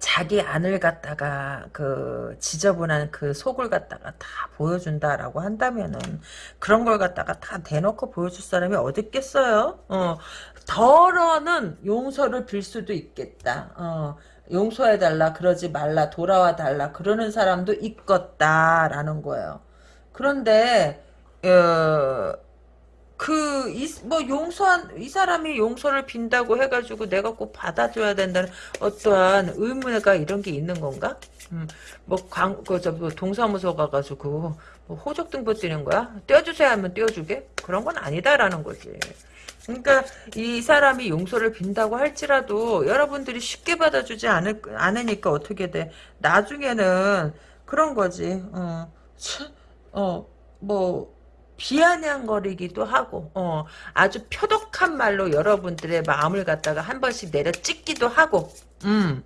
자기 안을 갖다가 그 지저분한 그 속을 갖다가 다 보여준다라고 한다면은 그런 걸 갖다가 다 대놓고 보여줄 사람이 어디 있겠어요? 어, 덜어는 용서를 빌 수도 있겠다. 어, 용서해달라 그러지 말라 돌아와 달라 그러는 사람도 있겠다라는 거예요. 그런데 어, 그, 이, 뭐, 용서한, 이 사람이 용서를 빈다고 해가지고 내가 꼭 받아줘야 된다는 어떠한 의무가 이런 게 있는 건가? 음, 뭐, 광, 그, 저, 뭐 동사무소 가가지고, 뭐, 호적등본 띄는 거야? 떼어주세요 하면 떼어주게? 그런 건 아니다라는 거지. 그러니까, 이 사람이 용서를 빈다고 할지라도, 여러분들이 쉽게 받아주지 않을, 않으니까 어떻게 돼. 나중에는, 그런 거지, 어, 참, 어, 뭐, 비아냥거리기도 하고 어, 아주 표독한 말로 여러분들의 마음을 갖다가 한 번씩 내려 찍기도 하고 음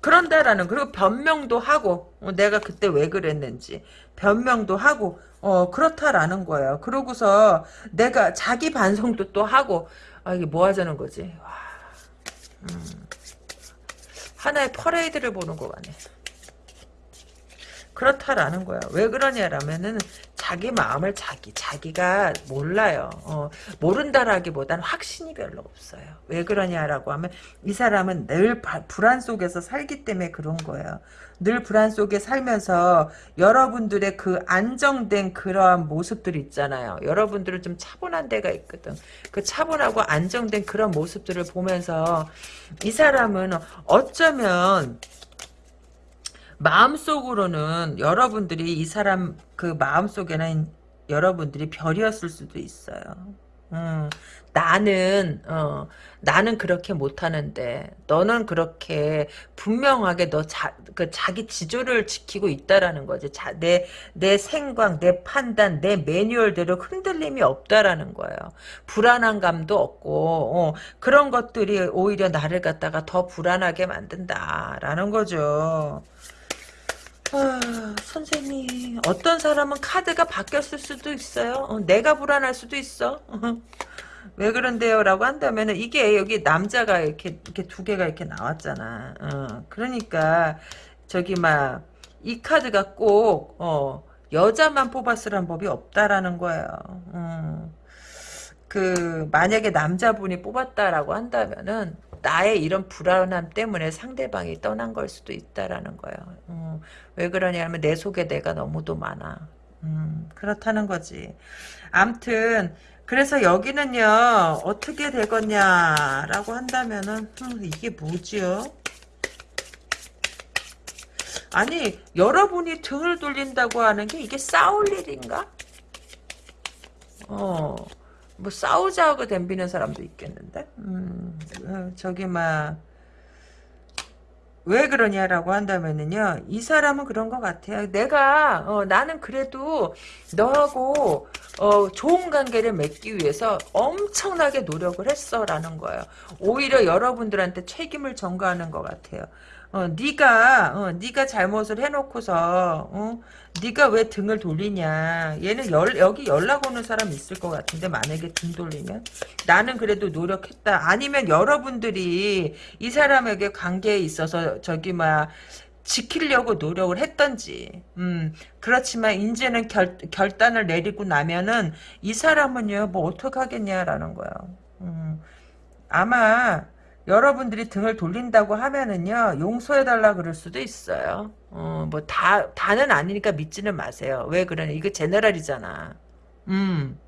그런다라는 그리고 변명도 하고 어, 내가 그때 왜 그랬는지 변명도 하고 어 그렇다라는 거예요. 그러고서 내가 자기 반성도 또 하고 아 이게 뭐 하자는 거지. 와, 음, 하나의 퍼레이드를 보는 것 같네. 그렇다라는 거야. 왜 그러냐라면은 자기 마음을 자기 자기가 몰라요. 어, 모른다라기보다는 확신이 별로 없어요. 왜 그러냐라고 하면 이 사람은 늘 바, 불안 속에서 살기 때문에 그런 거예요. 늘 불안 속에 살면서 여러분들의 그 안정된 그러한 모습들 있잖아요. 여러분들은 좀 차분한 데가 있거든. 그 차분하고 안정된 그런 모습들을 보면서 이 사람은 어쩌면 마음속으로는 여러분들이 이 사람 그 마음속에는 여러분들이 별이었을 수도 있어요. 음, 나는 어, 나는 그렇게 못하는데 너는 그렇게 분명하게 너 자, 그 자기 지조를 지키고 있다라는 거지. 자, 내, 내 생각, 내 판단, 내 매뉴얼대로 흔들림이 없다라는 거예요. 불안한 감도 없고 어, 그런 것들이 오히려 나를 갖다가 더 불안하게 만든다라는 거죠. 아, 선생님 어떤 사람은 카드가 바뀌었을 수도 있어요. 어, 내가 불안할 수도 있어. 왜 그런데요? 라고 한다면 이게 여기 남자가 이렇게 이렇게 두 개가 이렇게 나왔잖아. 어, 그러니까 저기 막 이 카드가 꼭 어, 여자만 뽑았으란 법이 없다라는 거예요. 어. 그 만약에 남자분이 뽑았다라고 한다면은 나의 이런 불안함 때문에 상대방이 떠난 걸 수도 있다라는 거예요. 음, 왜 그러냐면 내 속에 내가 너무도 많아. 음, 그렇다는 거지. 암튼 그래서 여기는요 어떻게 되겠냐라고 한다면은 음, 이게 뭐지요? 아니 여러분이 등을 돌린다고 하는 게 이게 싸울 일인가? 어. 뭐 싸우자고 덤비는 사람도 있겠는데? 음, 어, 저기 막 왜 그러냐라고 한다면은요 이 사람은 그런 것 같아요. 내가 어, 나는 그래도 너하고 어, 좋은 관계를 맺기 위해서 엄청나게 노력을 했어 라는 거예요. 오히려 여러분들한테 책임을 전가하는 것 같아요 어, 네가 어, 네가 잘못을 해놓고서 어? 네가 왜 등을 돌리냐. 얘는 열, 여기 연락 오는 사람 있을 것 같은데 만약에 등 돌리면. 나는 그래도 노력했다. 아니면 여러분들이 이 사람에게 관계에 있어서 저기 막 지키려고 노력을 했던지 음 그렇지만 이제는 결, 결단을 내리고 나면은 이 사람은요 뭐 어떡하겠냐라는 거예요. 음 아마 여러분들이 등을 돌린다고 하면은요 용서해달라 그럴 수도 있어요. 어, 뭐 다 다는 아니니까 믿지는 마세요. 왜 그러냐 이거 제너럴이잖아. 음.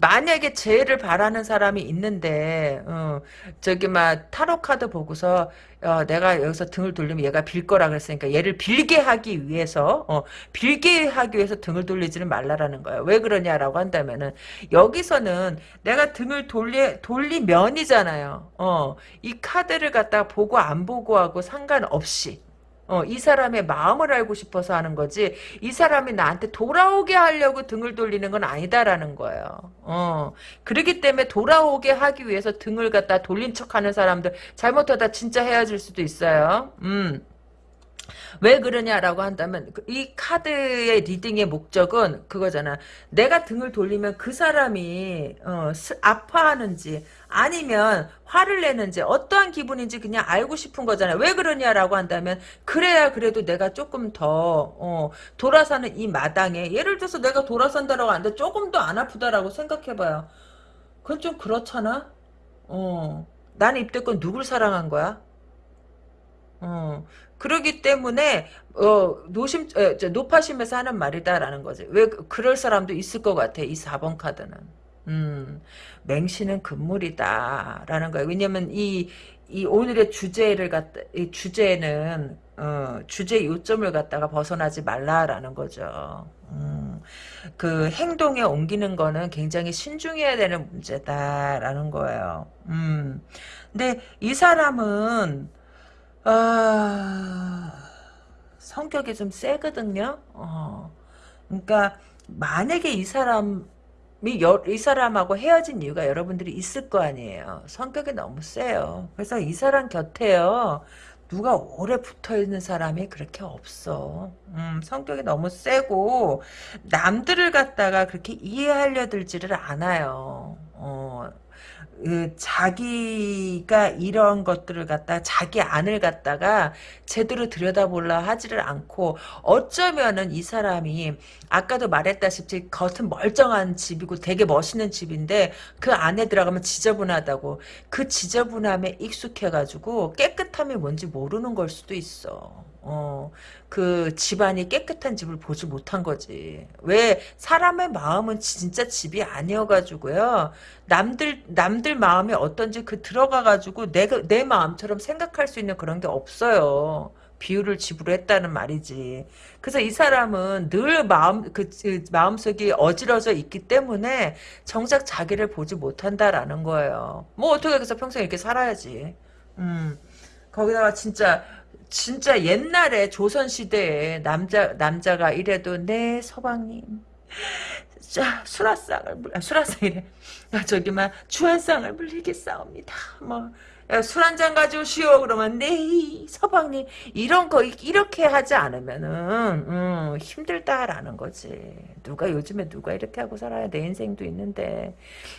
만약에 재해를 바라는 사람이 있는데 어, 저기 막 타로 카드 보고서 어, 내가 여기서 등을 돌리면 얘가 빌 거라 그랬으니까 얘를 빌게 하기 위해서 어, 빌게 하기 위해서 등을 돌리지는 말라라는 거예요. 왜 그러냐라고 한다면은 여기서는 내가 등을 돌리 돌리면이잖아요. 어, 이 카드를 갖다 보고 안 보고 하고 상관없이 어, 이 사람의 마음을 알고 싶어서 하는 거지, 이 사람이 나한테 돌아오게 하려고 등을 돌리는 건 아니다라는 거예요. 어, 그렇기 때문에 돌아오게 하기 위해서 등을 갖다 돌린 척 하는 사람들, 잘못하다 진짜 헤어질 수도 있어요. 음. 왜 그러냐라고 한다면 그이 카드의 reading의 목적은 그거잖아. 내가 등을 돌리면 그 사람이 어, 아파하는지 아니면 화를 내는지 어떠한 기분인지 그냥 알고 싶은 거잖아요. 왜 그러냐라고 한다면 그래야 그래도 내가 조금 더 어, 돌아서는 이 마당에 예를 들어서 내가 돌아선다라고 하는데 조금 더 안 아프다라고 생각해봐요. 그건 좀 그렇잖아. 어, 나는 입대권 누굴 사랑한 거야? 어, 그러기 때문에 어 노심 높아심에서 하는 말이다라는 거지. 왜 그- 그럴 사람도 있을 것 같아. 이 4번 카드는. 음, 맹신은 금물이다라는 거예요. 왜냐면 이, 이 오늘의 주제를 갖다, 이 주제는, 어, 주제 요점을 갖다가 벗어나지 말라라는 거죠. 음, 그 행동에 옮기는 거는 굉장히 신중해야 되는 문제다라는 거예요. 음, 근데 이 사람은, 아, 성격이 좀 세거든요. 어, 그러니까, 만약에 이 사람, 이, 사람하고 헤어진 이유가 여러분들이 있을 거 아니에요. 성격이 너무 세요. 그래서 이 사람 곁에요. 누가 오래 붙어 있는 사람이 그렇게 없어. 음, 성격이 너무 세고 남들을 갖다가 그렇게 이해하려 들지를 않아요. 어, 그 자기가 이런 것들을 갖다 자기 안을 갖다가 제대로 들여다보려 하지를 않고 어쩌면은 이 사람이 아까도 말했다시피 겉은 멀쩡한 집이고 되게 멋있는 집인데 그 안에 들어가면 지저분하다고 그 지저분함에 익숙해가지고 깨끗함이 뭔지 모르는 걸 수도 있어. 어, 그 집안이 깨끗한 집을 보지 못한 거지. 왜 사람의 마음은 진짜 집이 아니어가지고요. 남들 남들 마음이 어떤지 그 들어가가지고 내가 내 마음처럼 생각할 수 있는 그런 게 없어요. 비유를 집으로 했다는 말이지. 그래서 이 사람은 늘 마음 그, 그 마음속이 어지러져 있기 때문에 정작 자기를 보지 못한다라는 거예요. 뭐 어떻게 해서 평생 이렇게 살아야지. 음. 거기다가 진짜 진짜 옛날에 조선 시대에 남자 남자가 이래도 네 서방님. 자 수라상을 물 아, 수라상이래. 야, 저기 막 주한상을 물리겠사옵니다. 뭐 술 한 잔 가져오시오 그러면 네 서방님. 이런 거 이렇게 하지 않으면은 음, 힘들다라는 거지. 누가 요즘에 누가 이렇게 하고 살아야 내 인생도 있는데.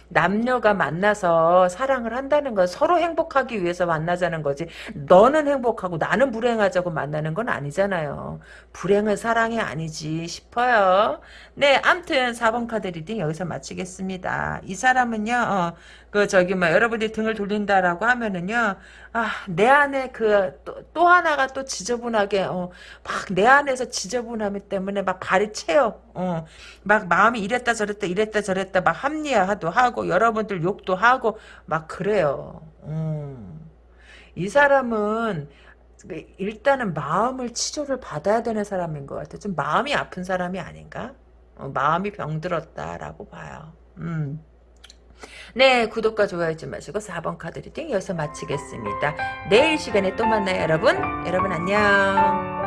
남녀가 만나서 사랑을 한다는 건 서로 행복하기 위해서 만나자는 거지. 너는 행복하고 나는 불행하자고 만나는 건 아니잖아요. 불행은 사랑이 아니지 싶어요. 네 암튼 4번 카드 reading 여기서 마치겠습니다. 이 사람은요 어, 그 저기 뭐 여러분들이 등을 돌린다라고 하면은요 아내 안에 그또 하나가 또 지저분하게 어, 막 내 안에서 지저분함 때문에 막 발이 채요. 어, 막 마음이 이랬다 저랬다 이랬다 저랬다 막 합리화도 하고 여러분들 욕도 하고 막 그래요. 음. 이 사람은 그 일단은 마음을 치료를 받아야 되는 사람인 것 같아요. 좀 마음이 아픈 사람이 아닌가? 어, 마음이 병들었다라고 봐요. 음. 네, 구독과 좋아요 잊지 마시고 4번 카드 reading 여기서 마치겠습니다. 내일 시간에 또 만나요, 여러분. 여러분 안녕.